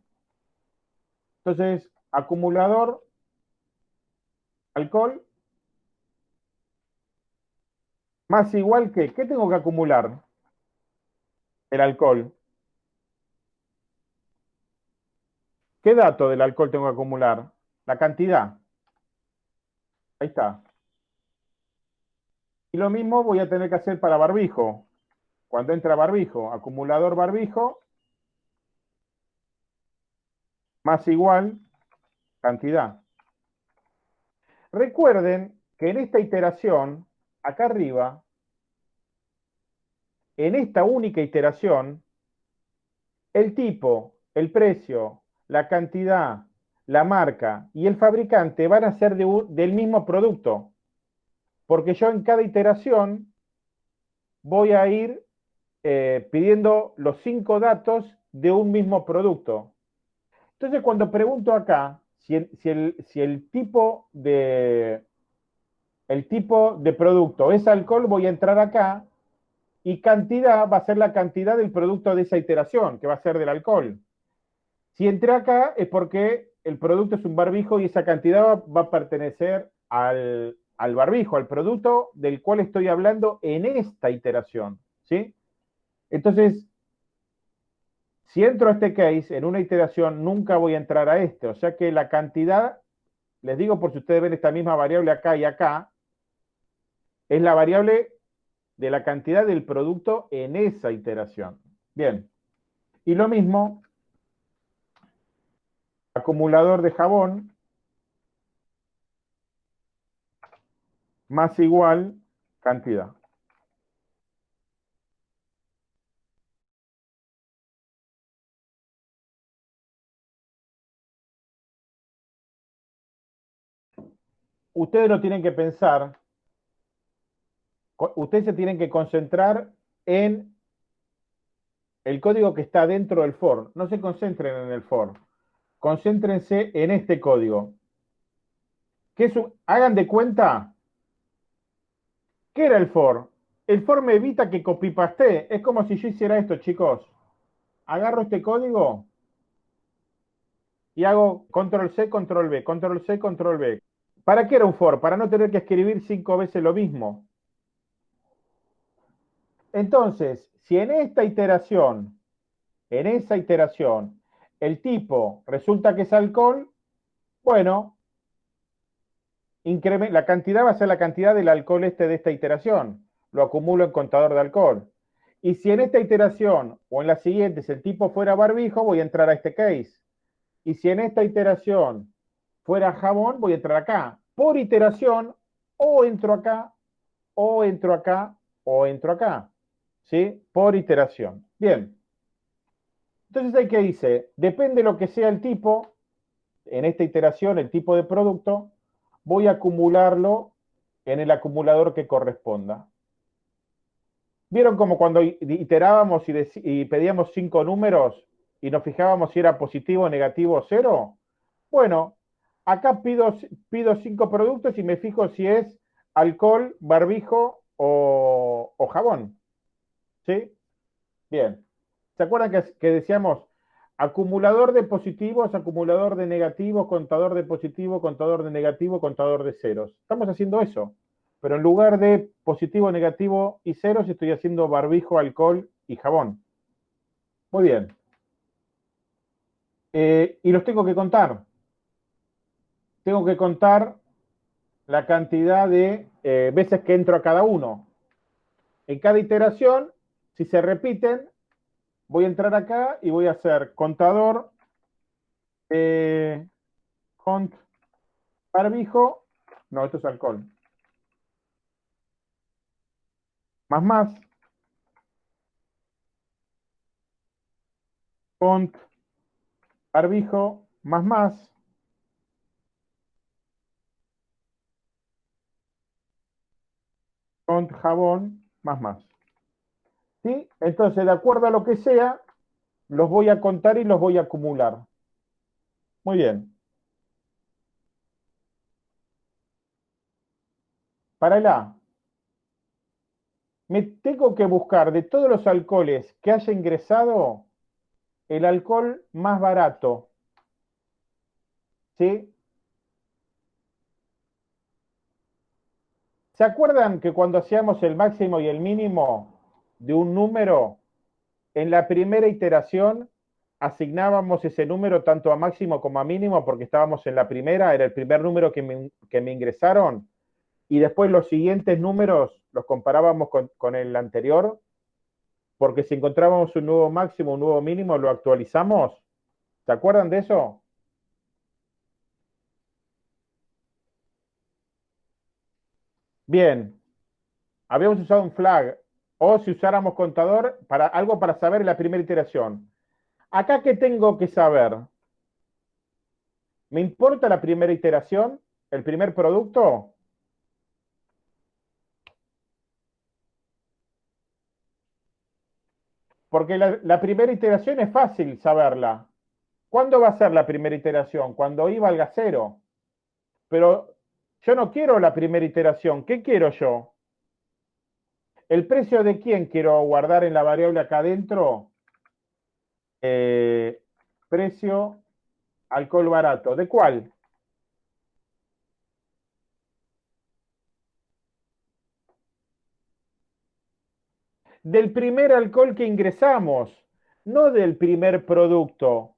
Entonces, acumulador, alcohol, más igual que, ¿qué tengo que acumular? El alcohol. ¿Qué dato del alcohol tengo que acumular? La cantidad. Ahí está. Y lo mismo voy a tener que hacer para barbijo. Cuando entra barbijo, acumulador barbijo, más igual cantidad. Recuerden que en esta iteración, acá arriba, en esta única iteración, el tipo, el precio, la cantidad, la marca y el fabricante van a ser del mismo producto. Porque yo en cada iteración voy a ir eh, pidiendo los cinco datos de un mismo producto. Entonces, cuando pregunto acá si el, tipo de, producto es alcohol, voy a entrar acá y cantidad va a ser la cantidad del producto de esa iteración, que va a ser del alcohol. Si entré acá es porque el producto es un barbijo y esa cantidad va, a pertenecer al, al, barbijo, al producto del cual estoy hablando en esta iteración. ¿sí? Entonces, si entro a este case en una iteración, nunca voy a entrar a este. O sea que la cantidad, les digo por si ustedes ven esta misma variable acá y acá, es la variable de la cantidad del producto en esa iteración. Bien. Y lo mismo, acumulador de jabón más igual cantidad. ustedes lo tienen que pensar, ustedes se tienen que concentrar en el código que está dentro del for. No se concentren en el for. Concéntrense en este código. ¿Qué hagan de cuenta. ¿Qué era el for? El for me evita que copy-paste. Es como si yo hiciera esto, chicos. Agarro este código y hago control C, control B, control C, control B. ¿Para qué era un for? Para no tener que escribir cinco veces lo mismo. Entonces, si en esta iteración, en esa iteración, el tipo resulta que es alcohol, bueno, la cantidad va a ser la cantidad del alcohol este de esta iteración. Lo acumulo en contador de alcohol. Y si en esta iteración o en la siguiente el tipo fuera barbijo, voy a entrar a este case. Y si en esta iteración fuera jabón, voy a entrar acá. Por iteración, o entro acá, o entro acá, o entro acá. ¿Sí? Por iteración. Bien. Entonces hay que dice, depende de lo que sea el tipo, en esta iteración, el tipo de producto, voy a acumularlo en el acumulador que corresponda. ¿Vieron como cuando iterábamos y, pedíamos cinco números y nos fijábamos si era positivo, negativo o cero? Bueno, Acá pido, pido cinco productos y me fijo si es alcohol, barbijo o, jabón. ¿Sí? Bien. ¿Se acuerdan que, que, decíamos acumulador de positivos, acumulador de negativos, contador de positivo, contador de negativo, contador de ceros? Estamos haciendo eso. Pero en lugar de positivo, negativo y ceros, estoy haciendo barbijo, alcohol y jabón. Muy bien. Eh, y los tengo que contar tengo que contar la cantidad de eh, veces que entro a cada uno. En cada iteración, si se repiten, voy a entrar acá y voy a hacer contador, eh, cont barbijo, no, esto es alcohol. Más más. Cont barbijo, más más. con jabón, más más. Entonces, de acuerdo a lo que sea, los voy a contar y los voy a acumular. Muy bien. Para el A, me tengo que buscar de todos los alcoholes que haya ingresado el alcohol más barato. ¿Sí? ¿Se acuerdan que cuando hacíamos el máximo y el mínimo de un número, en la primera iteración asignábamos ese número tanto a máximo como a mínimo porque estábamos en la primera, era el primer número que me, que me ingresaron, y después los siguientes números los comparábamos con, con, el anterior, porque si encontrábamos un nuevo máximo, un nuevo mínimo, lo actualizamos. ¿Se acuerdan de eso? Bien, habíamos usado un flag, o si usáramos contador, para algo para saber la primera iteración. Acá, ¿qué tengo que saber? ¿Me importa la primera iteración? ¿El primer producto? Porque la, primera iteración es fácil saberla. ¿Cuándo va a ser la primera iteración? Cuando I valga cero. Pero yo no quiero la primera iteración. ¿Qué quiero yo? ¿El precio de quién quiero guardar en la variable acá adentro? Eh, precio alcohol barato. ¿De cuál? Del primer alcohol que ingresamos, no del primer producto.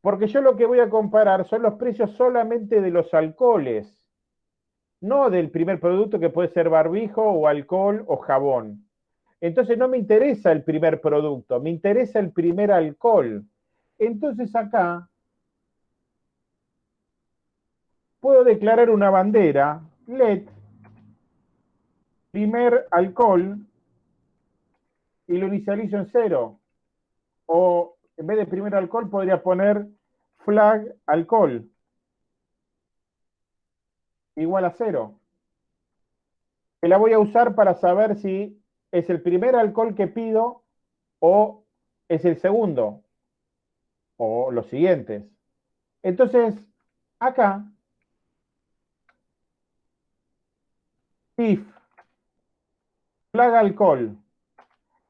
Porque yo lo que voy a comparar son los precios solamente de los alcoholes no del primer producto que puede ser barbijo o alcohol o jabón. Entonces no me interesa el primer producto, me interesa el primer alcohol. Entonces acá puedo declarar una bandera, let, primer alcohol, y lo inicializo en cero. O en vez de primer alcohol podría poner flag alcohol igual a cero. Que la voy a usar para saber si es el primer alcohol que pido o es el segundo o los siguientes. Entonces, acá, if flag alcohol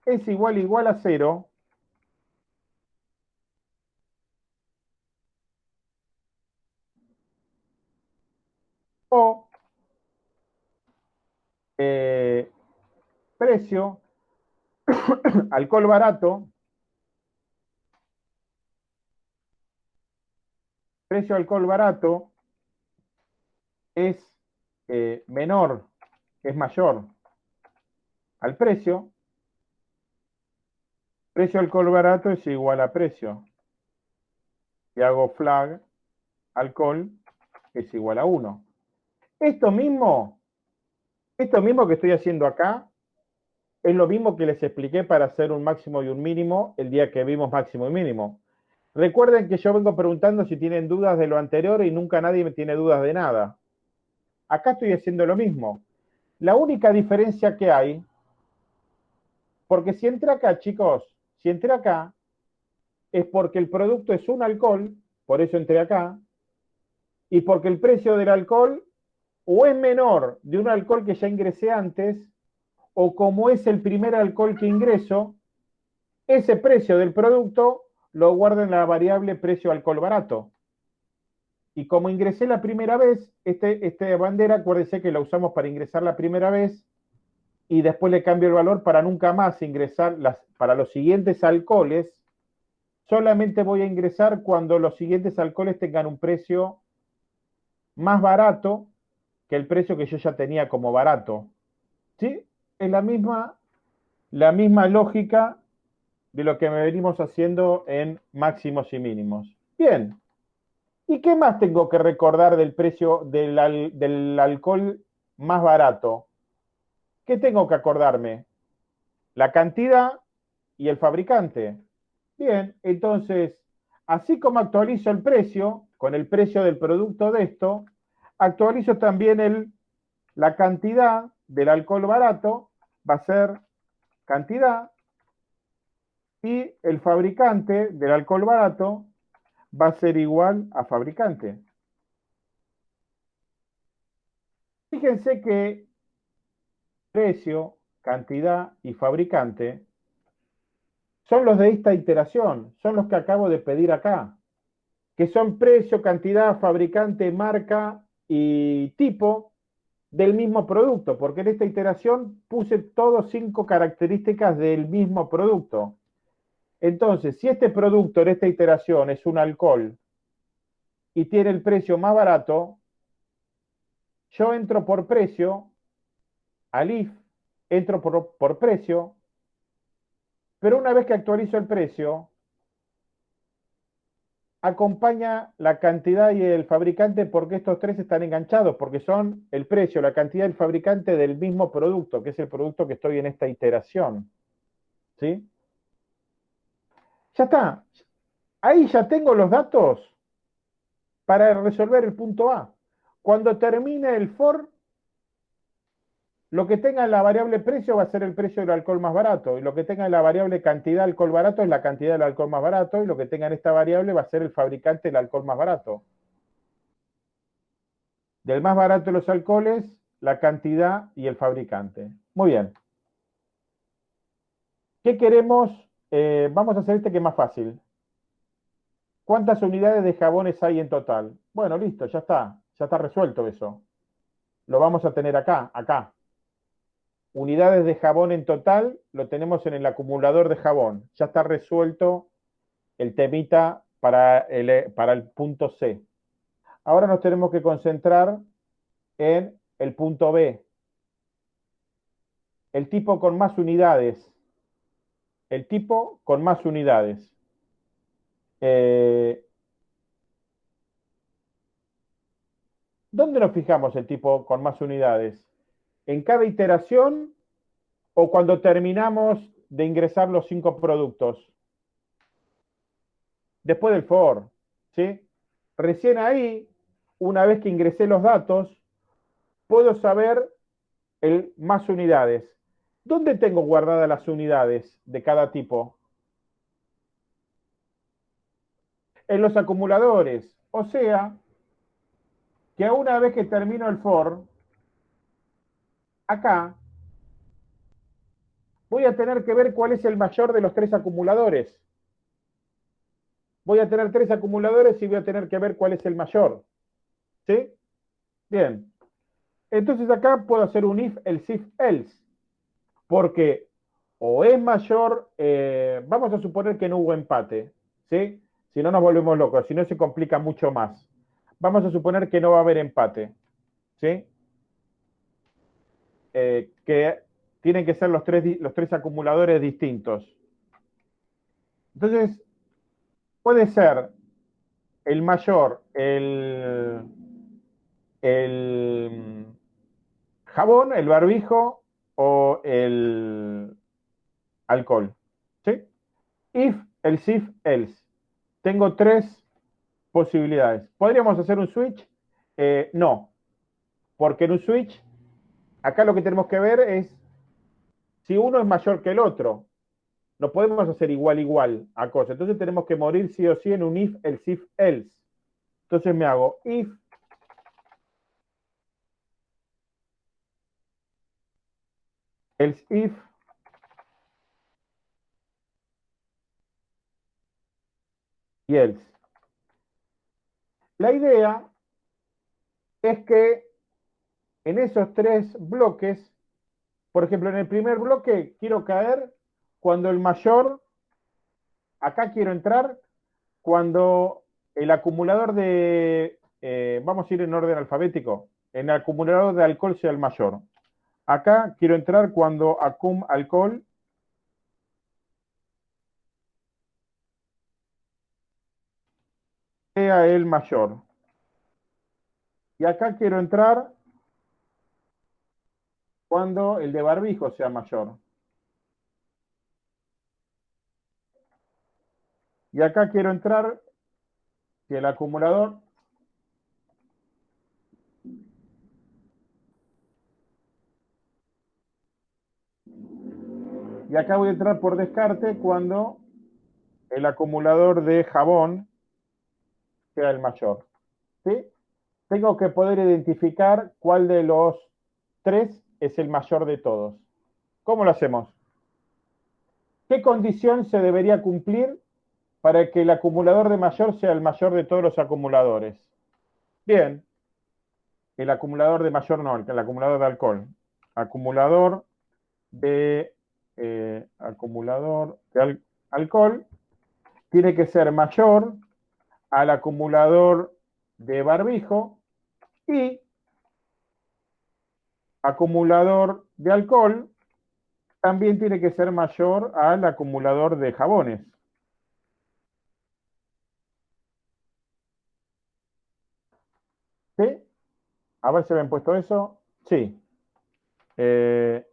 es igual igual a cero, o eh, precio, alcohol barato, precio alcohol barato es eh, menor, es mayor al precio, precio alcohol barato es igual a precio. Y hago flag, alcohol es igual a 1. Esto mismo, esto mismo que estoy haciendo acá, es lo mismo que les expliqué para hacer un máximo y un mínimo el día que vimos máximo y mínimo. Recuerden que yo vengo preguntando si tienen dudas de lo anterior y nunca nadie tiene dudas de nada. Acá estoy haciendo lo mismo. La única diferencia que hay, porque si entré acá, chicos, si entré acá, es porque el producto es un alcohol, por eso entré acá, y porque el precio del alcohol o es menor de un alcohol que ya ingresé antes, o como es el primer alcohol que ingreso, ese precio del producto lo guardo en la variable precio alcohol barato. Y como ingresé la primera vez, este, esta bandera, acuérdense que la usamos para ingresar la primera vez y después le cambio el valor para nunca más ingresar para los siguientes alcoholes. Solamente voy a ingresar cuando los siguientes alcoholes tengan un precio más barato que el precio que yo ya tenía como barato. ¿Sí? Es la misma, la misma lógica de lo que me venimos haciendo en máximos y mínimos. Bien. ¿Y qué más tengo que recordar del precio del, del alcohol más barato? ¿Qué tengo que acordarme? La cantidad y el fabricante. Bien, entonces, así como actualizo el precio, con el precio del producto de esto, actualizo también el, la cantidad del alcohol barato, va a ser cantidad Y el fabricante del alcohol barato va a ser igual a fabricante. Fíjense que precio, cantidad y fabricante son los de esta iteración, son los que acabo de pedir acá, que son precio, cantidad, fabricante, marca y tipo del mismo producto, porque en esta iteración puse todos cinco características del mismo producto. Entonces, si este producto en esta iteración es un alcohol y tiene el precio más barato, yo entro por precio al IF, entro por, por precio, pero una vez que actualizo el precio, acompaña la cantidad y el fabricante porque estos tres están enganchados, porque son el precio, la cantidad y el fabricante del mismo producto, que es el producto que estoy en esta iteración. ¿Sí? Ya está. Ahí ya tengo los datos para resolver el punto A. Cuando termine el for, lo que tenga en la variable precio va a ser el precio del alcohol más barato, y lo que tenga en la variable cantidad de alcohol barato es la cantidad del alcohol más barato, y lo que tenga en esta variable va a ser el fabricante del alcohol más barato. Del más barato de los alcoholes, la cantidad y el fabricante. Muy bien. ¿Qué queremos? Eh, vamos a hacer este que es más fácil. ¿Cuántas unidades de jabones hay en total? Bueno, listo, ya está. Ya está resuelto eso. Lo vamos a tener acá, acá unidades de jabón en total lo tenemos en el acumulador de jabón. Ya está resuelto el temita para el, para el punto C. Ahora nos tenemos que concentrar en el punto B. El tipo con más unidades. El tipo con más unidades. Eh, ¿Dónde nos fijamos el tipo con más unidades? En cada iteración o cuando terminamos de ingresar los cinco productos? Después del for, ¿sí? Recién ahí, una vez que ingresé los datos, puedo saber el más unidades. ¿Dónde tengo guardadas las unidades de cada tipo? En los acumuladores. O sea, que una vez que termino el for, acá voy a tener que ver cuál es el mayor de los tres acumuladores. Voy a tener tres acumuladores y voy a tener que ver cuál es el mayor. ¿Sí? Bien. Entonces acá puedo hacer un if, el if, else. Porque o es mayor, eh, vamos a suponer que no hubo empate. ¿Sí? Si no nos volvemos locos, si no se complica mucho más. Vamos a suponer que no va a haber empate. ¿Sí? Eh, que tienen que ser los tres, los tres acumuladores distintos. Entonces, puede ser el mayor, el, el jabón, el barbijo o el alcohol. ¿Sí? If, el if, else. Tengo tres posibilidades. ¿Podríamos hacer un switch? Eh, no, porque en un switch acá lo que tenemos que ver es si uno es mayor que el otro. No podemos hacer igual igual a cosas. Entonces tenemos que morir sí o sí en un if, el if, else. Entonces me hago if else if y else. La idea es que en esos tres bloques, por ejemplo, en el primer bloque quiero caer cuando el mayor, acá quiero entrar cuando el acumulador de, eh, vamos a ir en orden alfabético, en el acumulador de alcohol sea el mayor. Acá quiero entrar cuando acum alcohol sea el mayor. Y acá quiero entrar cuando el de barbijo sea mayor. Y acá quiero entrar si el acumulador y acá voy a entrar por descarte cuando el acumulador de jabón sea el mayor. ¿sí? Tengo que poder identificar cuál de los tres es el mayor de todos. ¿Cómo lo hacemos? ¿Qué condición se debería cumplir para que el acumulador de mayor sea el mayor de todos los acumuladores? Bien, el acumulador de mayor no, el acumulador de alcohol. Acumulador de, eh, acumulador de alcohol tiene que ser mayor al acumulador de barbijo y acumulador de alcohol también tiene que ser mayor al acumulador de jabones. ¿Sí? A ver si habían puesto eso. Sí. Eh,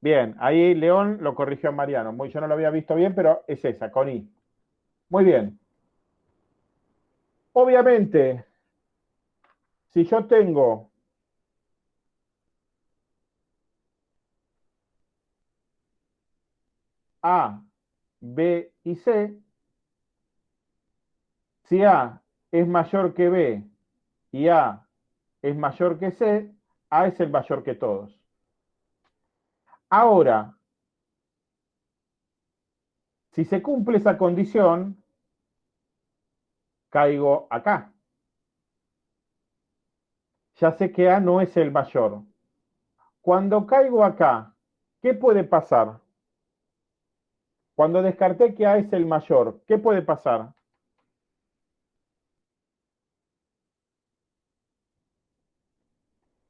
bien, ahí León lo corrigió a Mariano. Muy, yo no lo había visto bien, pero es esa, con I. Muy bien. Obviamente, si yo tengo A, B y C, si A es mayor que B y A es mayor que C, A es el mayor que todos. Ahora, si se cumple esa condición, caigo acá. Ya sé que A no es el mayor. Cuando caigo acá, ¿qué puede pasar? Cuando descarté que A es el mayor, ¿qué puede pasar?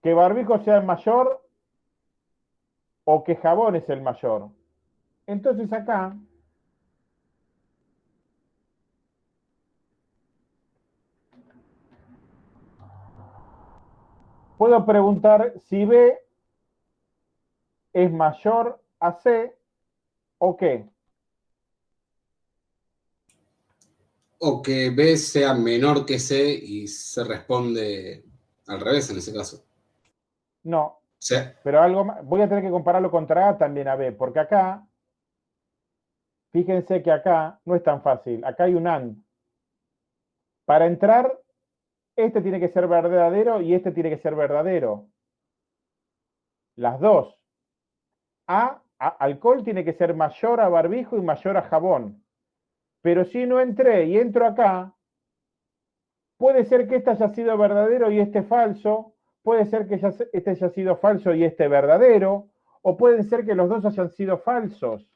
que barbijo sea el mayor o que jabón es el mayor. Entonces acá puedo preguntar si B es mayor a C o qué. O que B sea menor que C y se responde al revés en ese caso. No. Pero algo voy a tener que compararlo contra A también a B, porque acá, fíjense que acá no es tan fácil. Acá hay un AND. Para entrar, este tiene que ser verdadero y este tiene que ser verdadero. Las dos. A, a, alcohol tiene que ser mayor a barbijo y mayor a jabón. Pero si no entré y entro acá, puede ser que este haya sido verdadero y este falso, puede ser que este haya sido falso y este verdadero, o puede ser que los dos hayan sido falsos.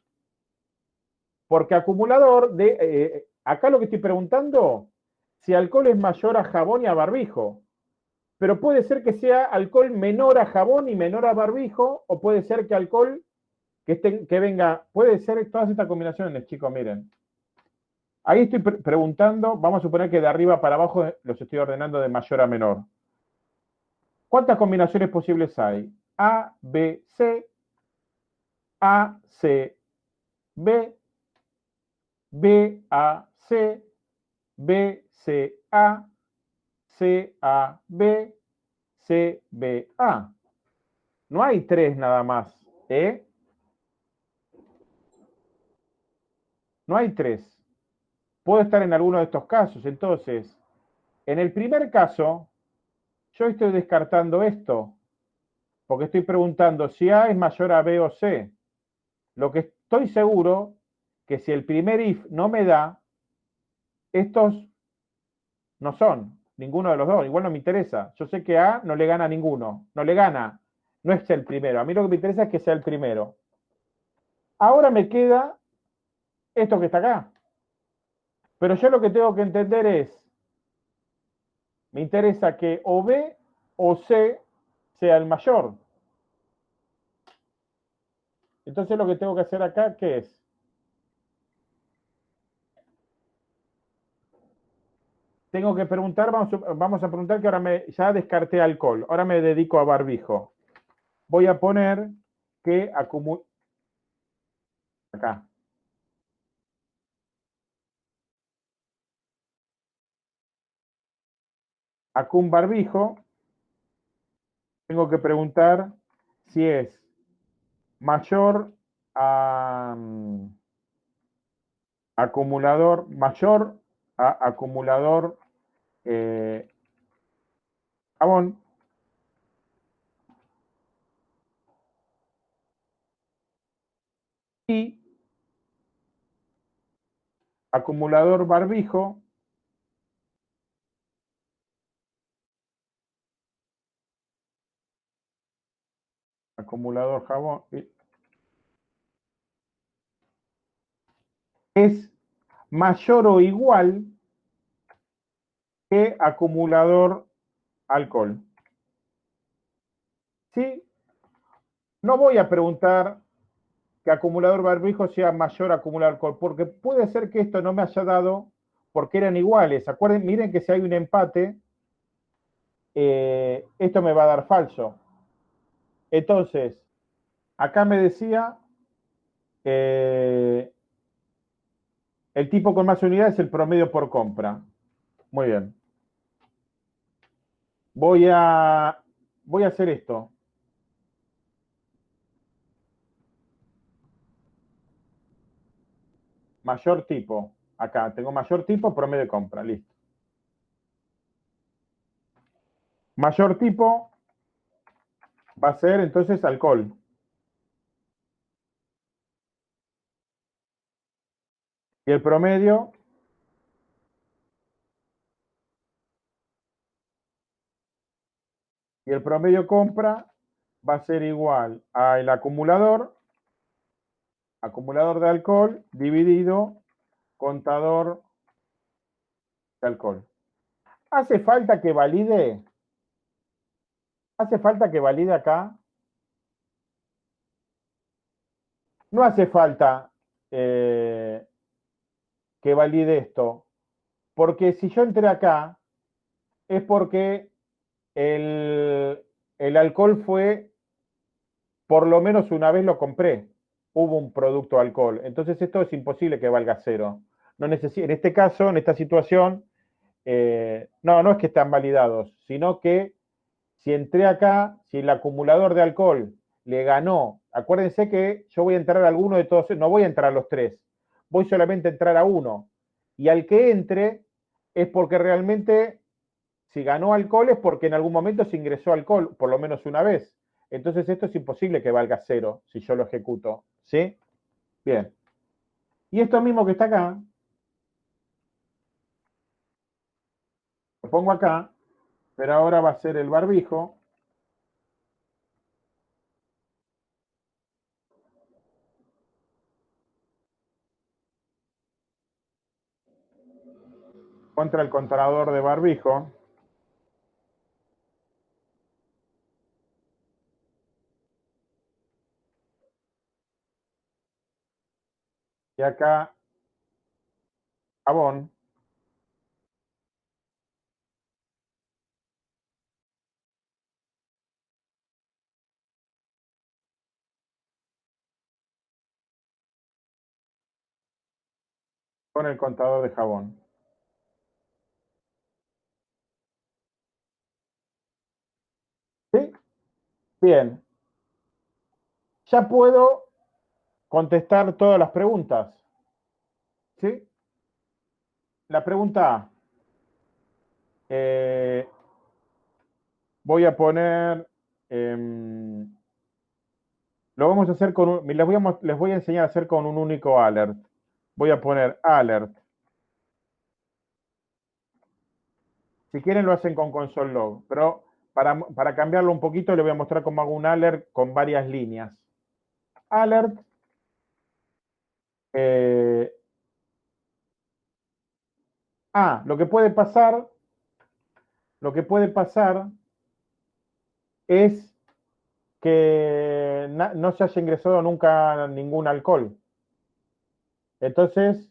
Porque acumulador de... Eh, acá lo que estoy preguntando, si alcohol es mayor a jabón y a barbijo. Pero puede ser que sea alcohol menor a jabón y menor a barbijo, o puede ser que alcohol que, que venga, puede ser todas estas combinaciones, chicos, miren. Ahí estoy preguntando, vamos a suponer que de arriba para abajo los estoy ordenando de mayor a menor. ¿Cuántas combinaciones posibles hay? A, B, C, A, C, B, B, A, C, B, C, A, C, A, B, C, B, A. No hay tres nada más, ¿eh? No hay tres. Puedo estar en alguno de estos casos. Entonces, en el primer caso, yo estoy descartando esto, porque estoy preguntando si A es mayor a B o C. Lo que estoy seguro que si el primer if no me da, estos no son, ninguno de los dos, igual no me interesa. Yo sé que A no le gana a ninguno, no le gana, no es el primero. A mí lo que me interesa es que sea el primero. Ahora me queda esto que está acá. Pero yo lo que tengo que entender es, me interesa que o B o C sea el mayor. Entonces lo que tengo que hacer acá, ¿qué es? Tengo que preguntar, vamos, a preguntar que ahora me, ya descarté alcohol, ahora me dedico a barbijo. Voy a poner que acumula... Acá. Un barbijo, tengo que preguntar si es mayor a, acumulador mayor a acumulador eh. Y acumulador barbijo acumulador jabón es mayor o igual que acumulador alcohol. ¿Sí? No voy a preguntar que acumulador barbijo sea mayor acumulador alcohol, porque puede ser que esto no me haya dado porque eran iguales. Acuerden, miren que si hay un empate, eh, esto me va a dar falso. Entonces, acá me decía, el tipo con más unidades es el promedio por compra. Muy bien. Voy a, voy a hacer esto. Mayor tipo. Acá tengo mayor tipo, promedio de compra. Listo. Mayor tipo va a ser entonces alcohol. Y el promedio y el promedio compra va a ser igual al acumulador, acumulador de alcohol dividido contador de alcohol. ¿Hace falta que valide? ¿Hace falta que valide acá? No hace falta eh, que valide esto, porque si yo entré acá, es porque el, alcohol fue, por lo menos una vez lo compré, hubo un producto alcohol. Entonces esto es imposible que valga cero. No en este caso, en esta situación, eh, no, no es que están validados, sino que si entré acá, si el acumulador de alcohol le ganó, acuérdense que yo voy a entrar a alguno de todos, no voy a entrar a los tres, voy solamente a entrar a uno. Y al que entre es porque realmente si ganó alcohol es porque en algún momento se ingresó alcohol, por lo menos una vez. Entonces esto es imposible que valga cero si yo lo ejecuto. ¿Sí? Bien. Y esto mismo que está acá, lo pongo acá, pero ahora va a ser el barbijo. Contra el contador de barbijo. Y acá, jabón. Con el contador de jabón. ¿Sí? Bien. Ya puedo contestar todas las preguntas. ¿Sí? La pregunta A. Eh, voy a poner... Em, lo vamos a hacer con un, voy a, les voy a enseñar a hacer con un único alert. Voy a poner alert. Si quieren lo hacen con console log, pero para, para cambiarlo un poquito les voy a mostrar cómo hago un alert con varias líneas. Alert eh, ah, lo que puede pasar, lo que puede pasar es que no se haya ingresado nunca ningún alcohol. Entonces,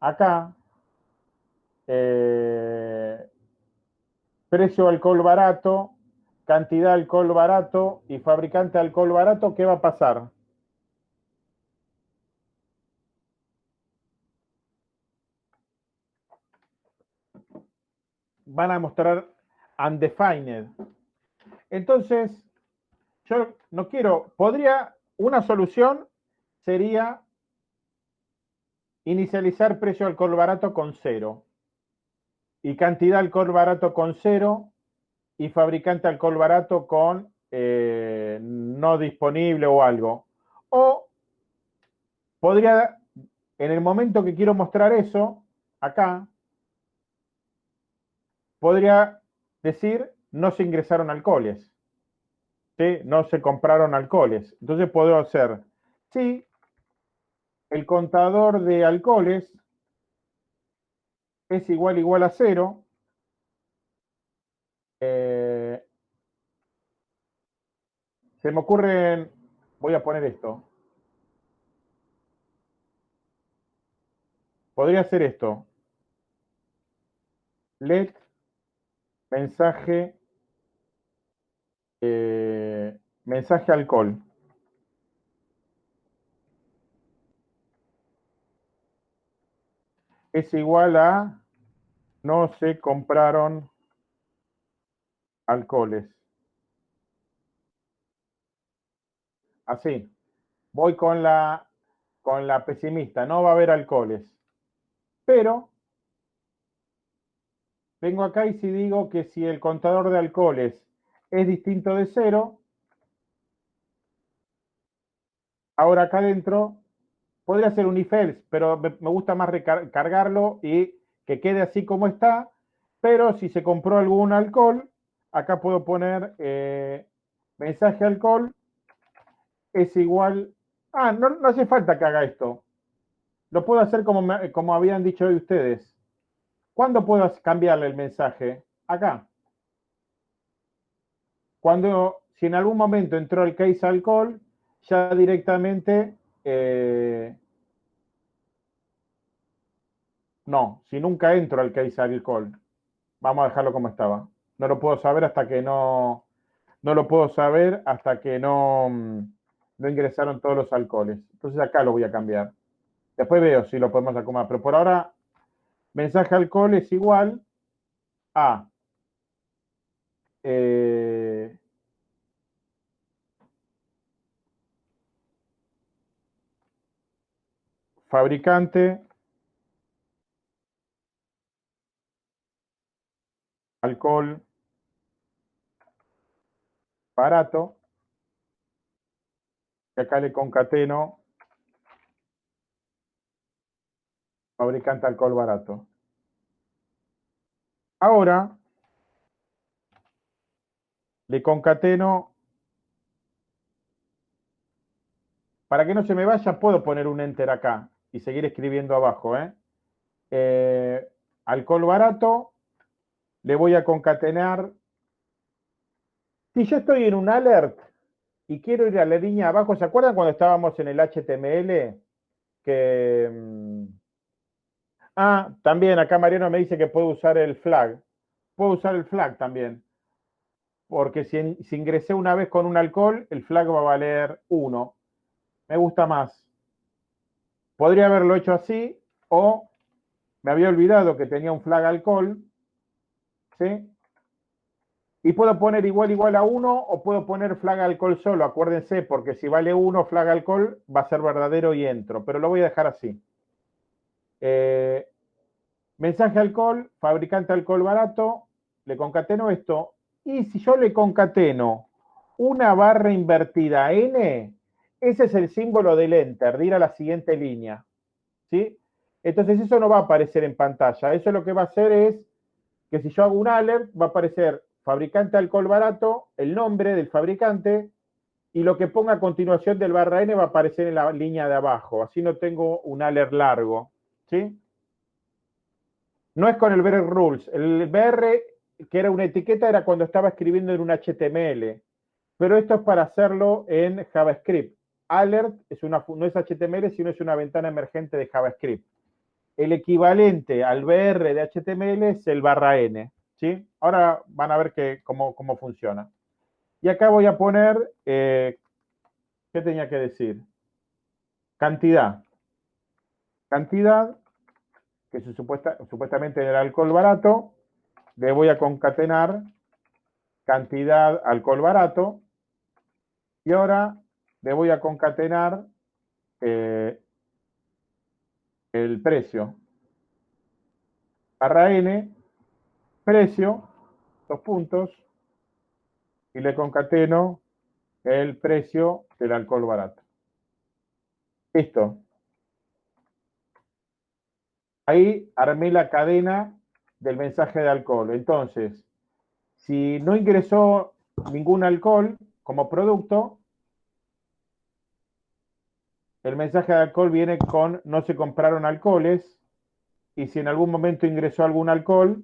acá, eh, precio alcohol barato, cantidad alcohol barato y fabricante alcohol barato, ¿qué va a pasar? van a mostrar undefined. Entonces, yo no quiero, podría, una solución sería inicializar precio alcohol barato con cero y cantidad alcohol barato con cero y fabricante alcohol barato con eh, no disponible o algo. O podría, en el momento que quiero mostrar eso, acá, podría decir no se ingresaron alcoholes. No se compraron alcoholes. Entonces puedo hacer, sí, el contador de alcoholes es igual igual a cero. Eh, se me ocurren, voy a poner esto. Podría ser esto. Let mensaje eh, mensaje alcohol. Es igual a no se compraron alcoholes. Así. Voy con la, con la pesimista. No va a haber alcoholes. Pero vengo acá y si digo que si el contador de alcoholes es distinto de cero, ahora acá adentro podría ser un if else, pero me gusta más recargarlo y que quede así como está, pero si se compró algún alcohol, acá puedo poner eh, mensaje alcohol es igual, ah, no, hace falta que haga esto, lo puedo hacer como, como habían dicho hoy ustedes. ¿Cuándo puedo cambiarle el mensaje? Acá. Cuando, si en algún momento entró el case alcohol, ya directamente, eh, no, si nunca entro al case alcohol, vamos a dejarlo como estaba. No lo puedo saber hasta que no, no lo puedo saber hasta que no, mm, no ingresaron todos los alcoholes. Entonces acá lo voy a cambiar. Después veo si lo podemos acomodar, pero por ahora mensaje alcohol es igual a eh, fabricante, alcohol. Barato, y acá le concateno. Fabricante alcohol barato. Ahora le concateno, para que no se me vaya, puedo poner un enter acá y seguir escribiendo abajo. ¿eh? Eh, alcohol barato, le voy a concatenar. Si yo estoy en un alert y quiero ir a la línea abajo, ¿se acuerdan cuando estábamos en el HTML? Que... Mm, ah, también acá Mariano me dice que puedo usar el flag. Puedo usar el flag también porque si, ingresé una vez con un alcohol, el flag va a valer 1. Me gusta más. Podría haberlo hecho así o me había olvidado que tenía un flag alcohol. ¿Sí? Y puedo poner igual igual a 1 o puedo poner flag alcohol solo. Acuérdense, porque si vale 1 flag alcohol va a ser verdadero y entro. Pero lo voy a dejar así. Eh, mensaje alcohol, fabricante alcohol barato. Le concateno esto y si yo le concateno una barra invertida n, ese es el símbolo del enter, de ir a la siguiente línea. ¿Sí? Entonces eso no va a aparecer en pantalla. Eso lo que va a hacer es que si yo hago un alert, va a aparecer fabricante alcohol barato, el nombre del fabricante, y lo que ponga a continuación del barra N va a aparecer en la línea de abajo. Así no tengo un alert largo. ¿Sí? No es con el BR Rules. El BR que era una etiqueta era cuando estaba escribiendo en un HTML, pero esto es para hacerlo en JavaScript. Alert es una, no es HTML, sino es una ventana emergente de JavaScript. El equivalente al BR de HTML es el barra N. ¿sí? Ahora van a ver que, cómo, cómo funciona. Y acá voy a poner, eh, ¿qué tenía que decir? Cantidad. Cantidad, que es supuesta, supuestamente el alcohol barato, le voy a concatenar cantidad alcohol barato y ahora le voy a concatenar eh, el precio. Barra N, precio, dos puntos, y le concateno el precio del alcohol barato. Listo. Ahí armé la cadena del mensaje de alcohol. Entonces, si no ingresó ningún alcohol como producto, el mensaje de alcohol viene con no se compraron alcoholes y si en algún momento ingresó algún alcohol,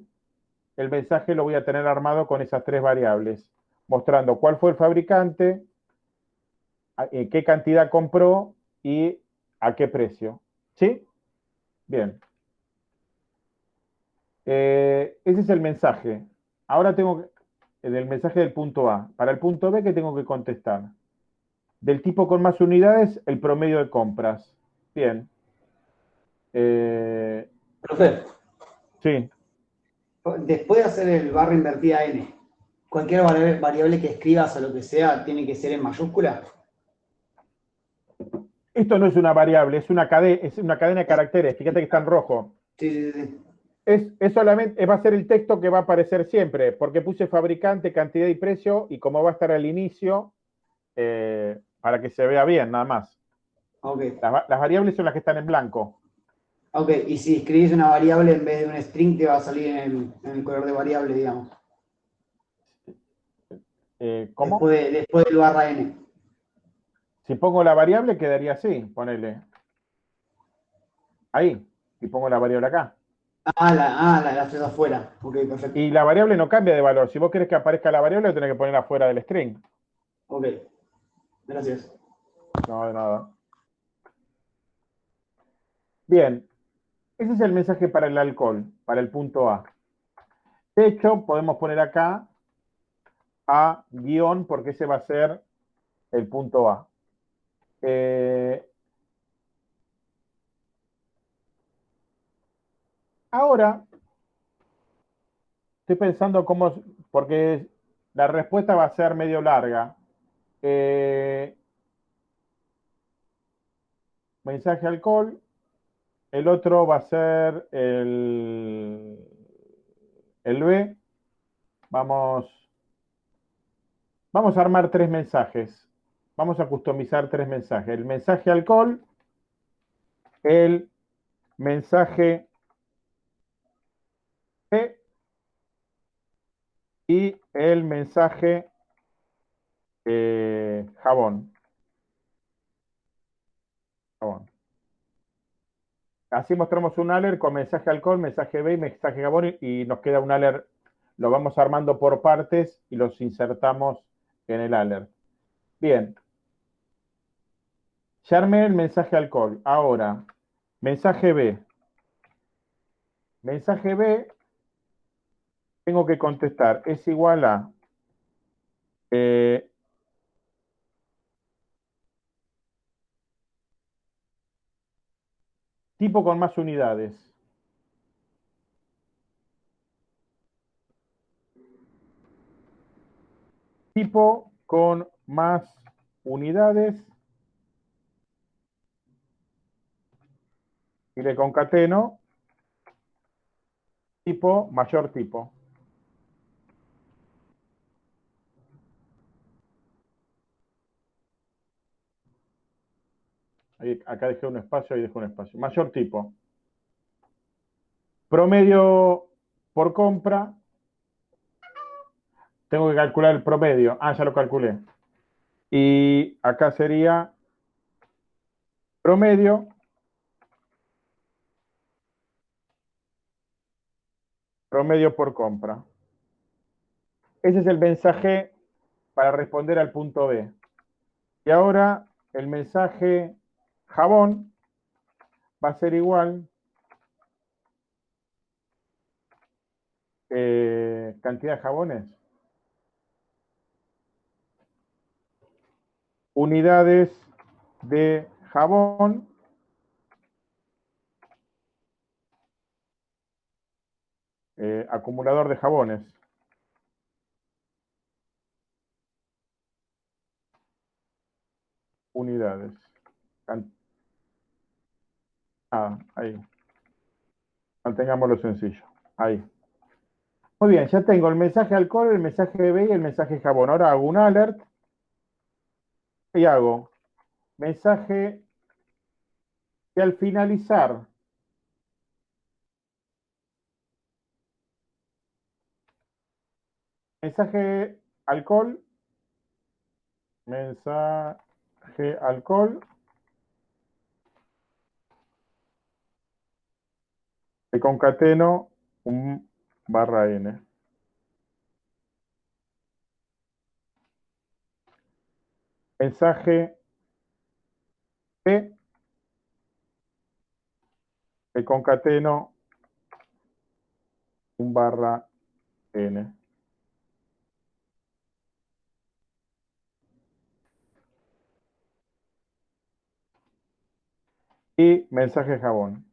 el mensaje lo voy a tener armado con esas tres variables, mostrando cuál fue el fabricante, eh, qué cantidad compró y a qué precio. ¿Sí? Bien. Eh, ese es el mensaje. Ahora tengo el mensaje del punto A. Para el punto B, ¿qué tengo que contestar? Del tipo con más unidades, el promedio de compras. Bien. Eh, Profe. Sí. Después de hacer el barra invertida N, cualquier variable que escribas o lo que sea, ¿tiene que ser en mayúscula? Esto no es una variable, es una, cadena, es una cadena de caracteres. Fíjate que está en rojo. Sí, sí, sí. Es, solamente, va a ser el texto que va a aparecer siempre, porque puse fabricante, cantidad y precio, y como va a estar al inicio, eh, para que se vea bien, nada más. Okay. Las, variables son las que están en blanco. Ok, y si escribís una variable en vez de un string, te va a salir en el, color de variable, digamos. Eh, ¿Cómo? Después, después del barra n. Si pongo la variable, quedaría así, ponele. Ahí, y pongo la variable acá. Ah, la, ah, la, la afuera. Ok, perfecto. Y la variable no cambia de valor. Si vos querés que aparezca la variable, lo tenés que poner afuera del string. Ok. Gracias. No, de nada. Bien. Ese es el mensaje para el alcohol, para el punto A. De hecho, podemos poner acá A guion, porque ese va a ser el punto A. Eh, Ahora, estoy pensando cómo, porque la respuesta va a ser medio larga. Eh, mensaje alcohol. El otro va a ser el, el B. Vamos, vamos a armar tres mensajes. Vamos a customizar tres mensajes. El mensaje alcohol, el mensaje y el mensaje eh, jabón. jabón. Así mostramos un alert con mensaje alcohol, mensaje B y mensaje jabón y, nos queda un alert. Lo vamos armando por partes y los insertamos en el alert. Bien. Ya el mensaje alcohol. Ahora, mensaje B. Mensaje B tengo que contestar, es igual a eh, tipo con más unidades. Tipo con más unidades. Y le concateno tipo mayor tipo. Acá dejé un espacio, ahí dejé un espacio. Mayor tipo. Promedio por compra. Tengo que calcular el promedio. Ah, ya lo calculé. Y acá sería promedio promedio por compra. Ese es el mensaje para responder al punto B. Y ahora el mensaje jabón va a ser igual eh, cantidad de jabones. Unidades de jabón eh, acumulador de jabones. Unidades Ah, ahí. Mantengámoslo sencillo. Ahí. Muy bien, ya tengo el mensaje alcohol, el mensaje bebé y el mensaje jabón. Ahora hago un alert y hago mensaje y al finalizar mensaje alcohol, mensaje alcohol, y concateno un barra n. Mensaje P, y concateno un barra n. y mensaje jabón.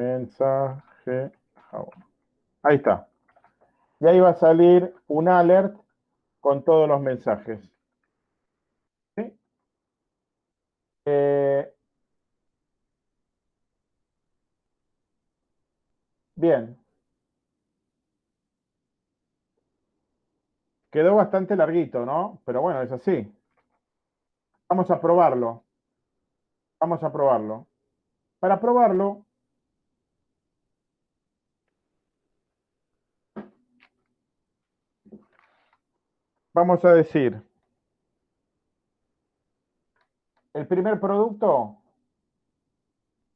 Mensaje jabón. Ahí está. Y ahí va a salir un alert con todos los mensajes. ¿Sí? Eh, bien. Quedó bastante larguito, ¿no? Pero bueno, es así. Vamos a probarlo. Vamos a probarlo. Para probarlo, vamos a decir, el primer producto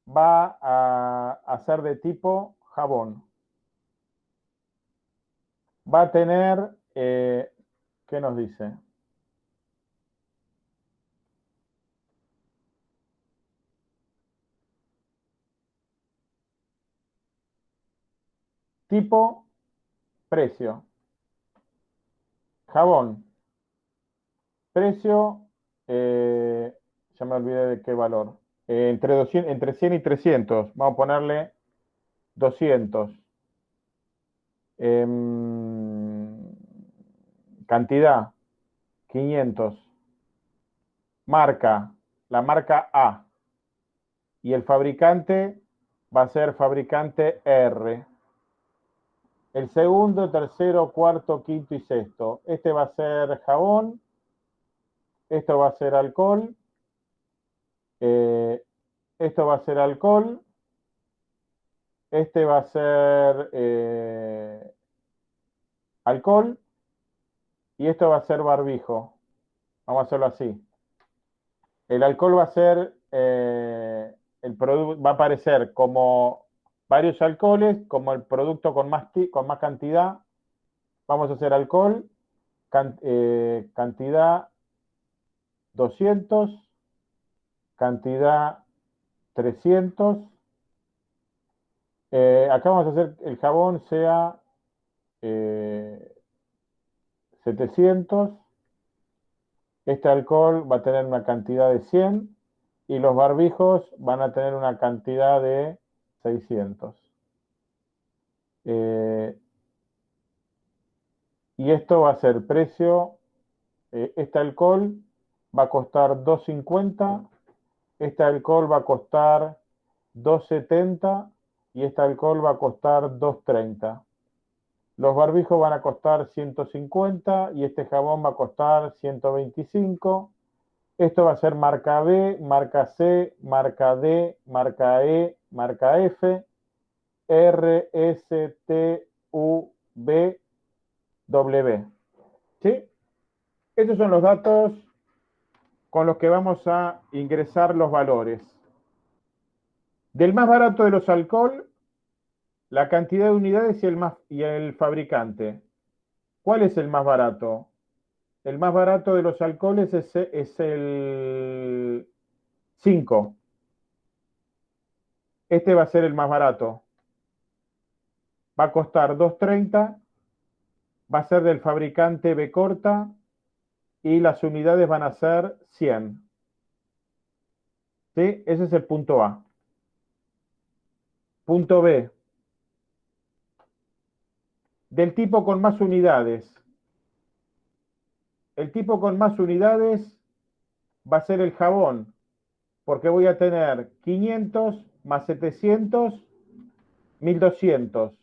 va a, ser de tipo jabón. Va a tener, eh, ¿qué nos dice? Tipo, precio. Jabón. Precio, eh, ya me olvidé de qué valor. Eh, entre, 200, entre 100 y 300. Vamos a ponerle 200. Em, cantidad, 500. Marca, la marca A. Y el fabricante va a ser fabricante R. El segundo, tercero, cuarto, quinto y sexto. Este va a ser jabón. Esto va a ser alcohol. Eh, esto va a ser alcohol. Este va a ser eh, alcohol. Y esto va a ser barbijo. Vamos a hacerlo así. El alcohol va a ser, eh, el va a aparecer como varios alcoholes, como el producto con más, con más cantidad, vamos a hacer alcohol, eh, cantidad 200, cantidad 300. Eh, acá vamos a hacer el jabón sea 700. Eh, este alcohol va a tener una cantidad de 100 y los barbijos van a tener una cantidad de 600. Eh, y esto va a ser precio, eh, este alcohol va a costar 2.50, este alcohol va a costar 2.70 y este alcohol va a costar 2.30. Los barbijos van a costar 150 y este jabón va a costar 125. Esto va a ser marca B, marca C, marca D, marca E, marca F, R, S, T, U, B, W. ¿Sí? Estos son los datos con los que vamos a ingresar los valores. Del más barato de los alcohol, la cantidad de unidades y el, más, y el fabricante. ¿Cuál es el más barato? El más barato de los alcoholes es, es el 5. Este va a ser el más barato. Va a costar 2.30. Va a ser del fabricante B corta. Y las unidades van a ser 100. ¿Sí? Ese es el punto A. Punto B. Del tipo con más unidades. El tipo con más unidades va a ser el jabón. porque voy a tener 500 más 700, 1200.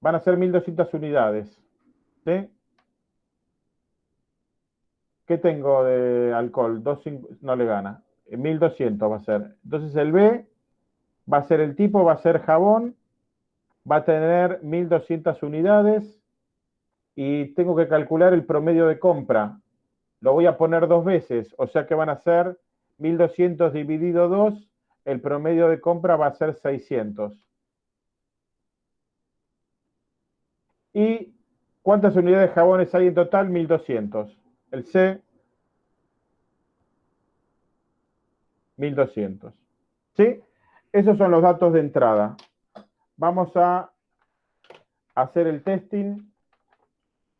Van a ser 1200 unidades. ¿Qué tengo de alcohol? no le gana. 1200 va a ser. Entonces el B va a ser el tipo, va a ser jabón, va a tener 1200 unidades y tengo que calcular el promedio de compra. Lo voy a poner dos veces, o sea que van a ser 1200 dividido 2, el promedio de compra va a ser 600. ¿Y cuántas unidades de jabones hay en total? 1200. El C, 1200. ¿Sí? Esos son los datos de entrada. Vamos a hacer el testing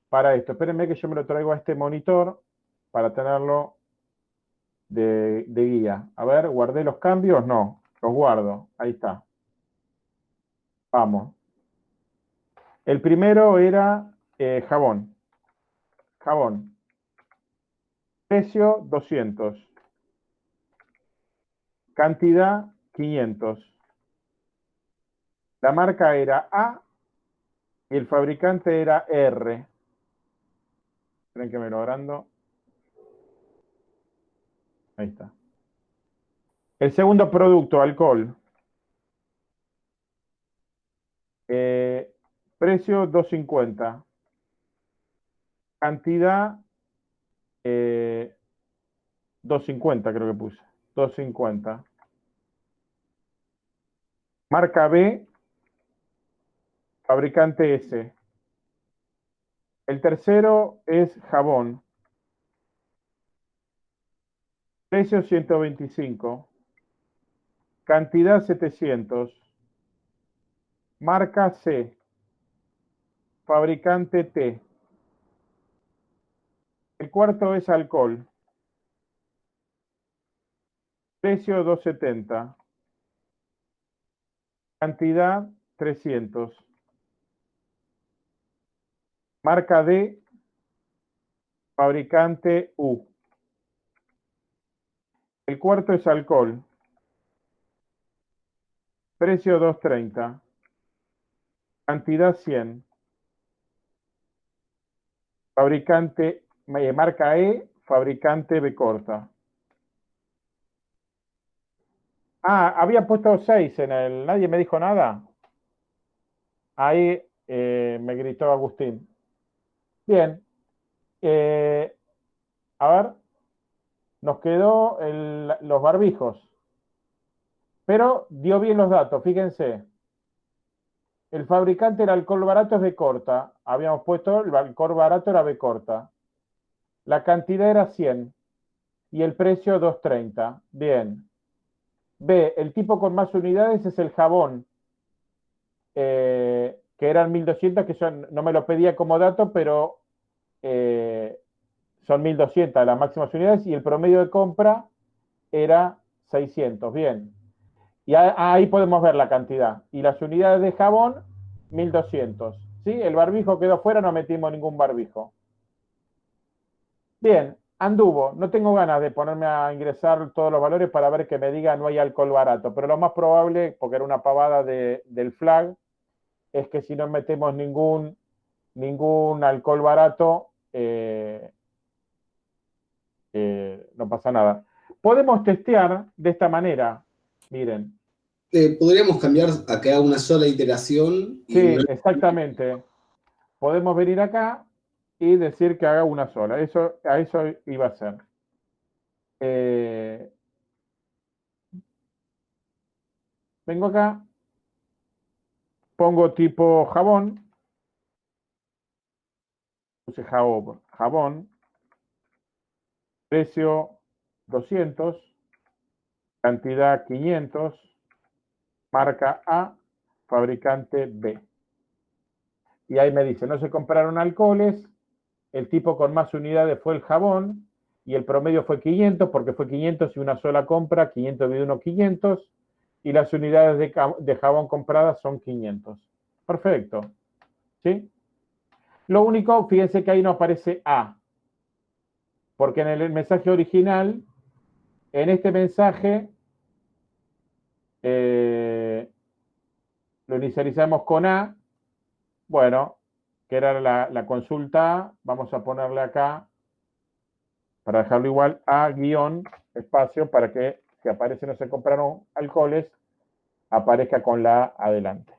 para esto. Espérenme que yo me lo traigo a este monitor para tenerlo de, guía. A ver, ¿guardé los cambios? No, los guardo. Ahí está. Vamos. El primero era eh, jabón. Jabón. Precio 200. Cantidad 500. La marca era A y el fabricante era R. Esperen que me lo agrando. Ahí está. El segundo producto, alcohol. Eh, precio 250. Cantidad 250 eh, creo que puse. 250. Marca B, fabricante S. El tercero es jabón. Precio 125. Cantidad 700. Marca C. Fabricante T. El cuarto es alcohol. Precio 270. Cantidad 300. Marca D. Fabricante U. El cuarto es alcohol. Precio 230. Cantidad 100. Fabricante, marca E, fabricante B corta. Ah, había puesto 6 en el... ¿Nadie me dijo nada? Ahí eh, me gritó Agustín. Bien. Eh, a ver. Nos quedó los barbijos. Pero dio bien los datos, fíjense. El fabricante del alcohol barato es B corta. Habíamos puesto el alcohol barato era B corta. La cantidad era 100 y el precio 230. Bien. B, el tipo con más unidades es el jabón, eh, que eran 1200, que son, no me lo pedía como dato, pero eh, son 1200 las máximas unidades y el promedio de compra era 600. Bien. Y ahí podemos ver la cantidad. Y las unidades de jabón, 1200. ¿Sí? El barbijo quedó fuera, no metimos ningún barbijo. Bien, anduvo. No tengo ganas de ponerme a ingresar todos los valores para ver que me diga no hay alcohol barato, pero lo más probable, porque era una pavada del flag, es que si no metemos ningún, ningún alcohol barato, eh, eh, no pasa nada. Podemos testear de esta manera, miren. Eh, podríamos cambiar a que haga una sola iteración. Sí, exactamente. Podemos venir acá y decir que haga una sola. Eso, a eso iba a ser. Eh, vengo acá, pongo tipo jabón, puse jabón, jabón, precio 200, cantidad 500, marca A, fabricante B. Y ahí me dice, no se compraron alcoholes, el tipo con más unidades fue el jabón y el promedio fue 500 porque fue 500 y una sola compra, 500 dividido 1, 500 y las unidades de, jabón compradas son 500. Perfecto. ¿Sí? Lo único, fíjense que ahí no aparece A, porque en el mensaje original en este mensaje eh, lo inicializamos con A. Bueno, que era la, consulta A. Vamos a ponerle acá, para dejarlo igual, A guion espacio para que si aparece no se compraron alcoholes, aparezca con la A adelante.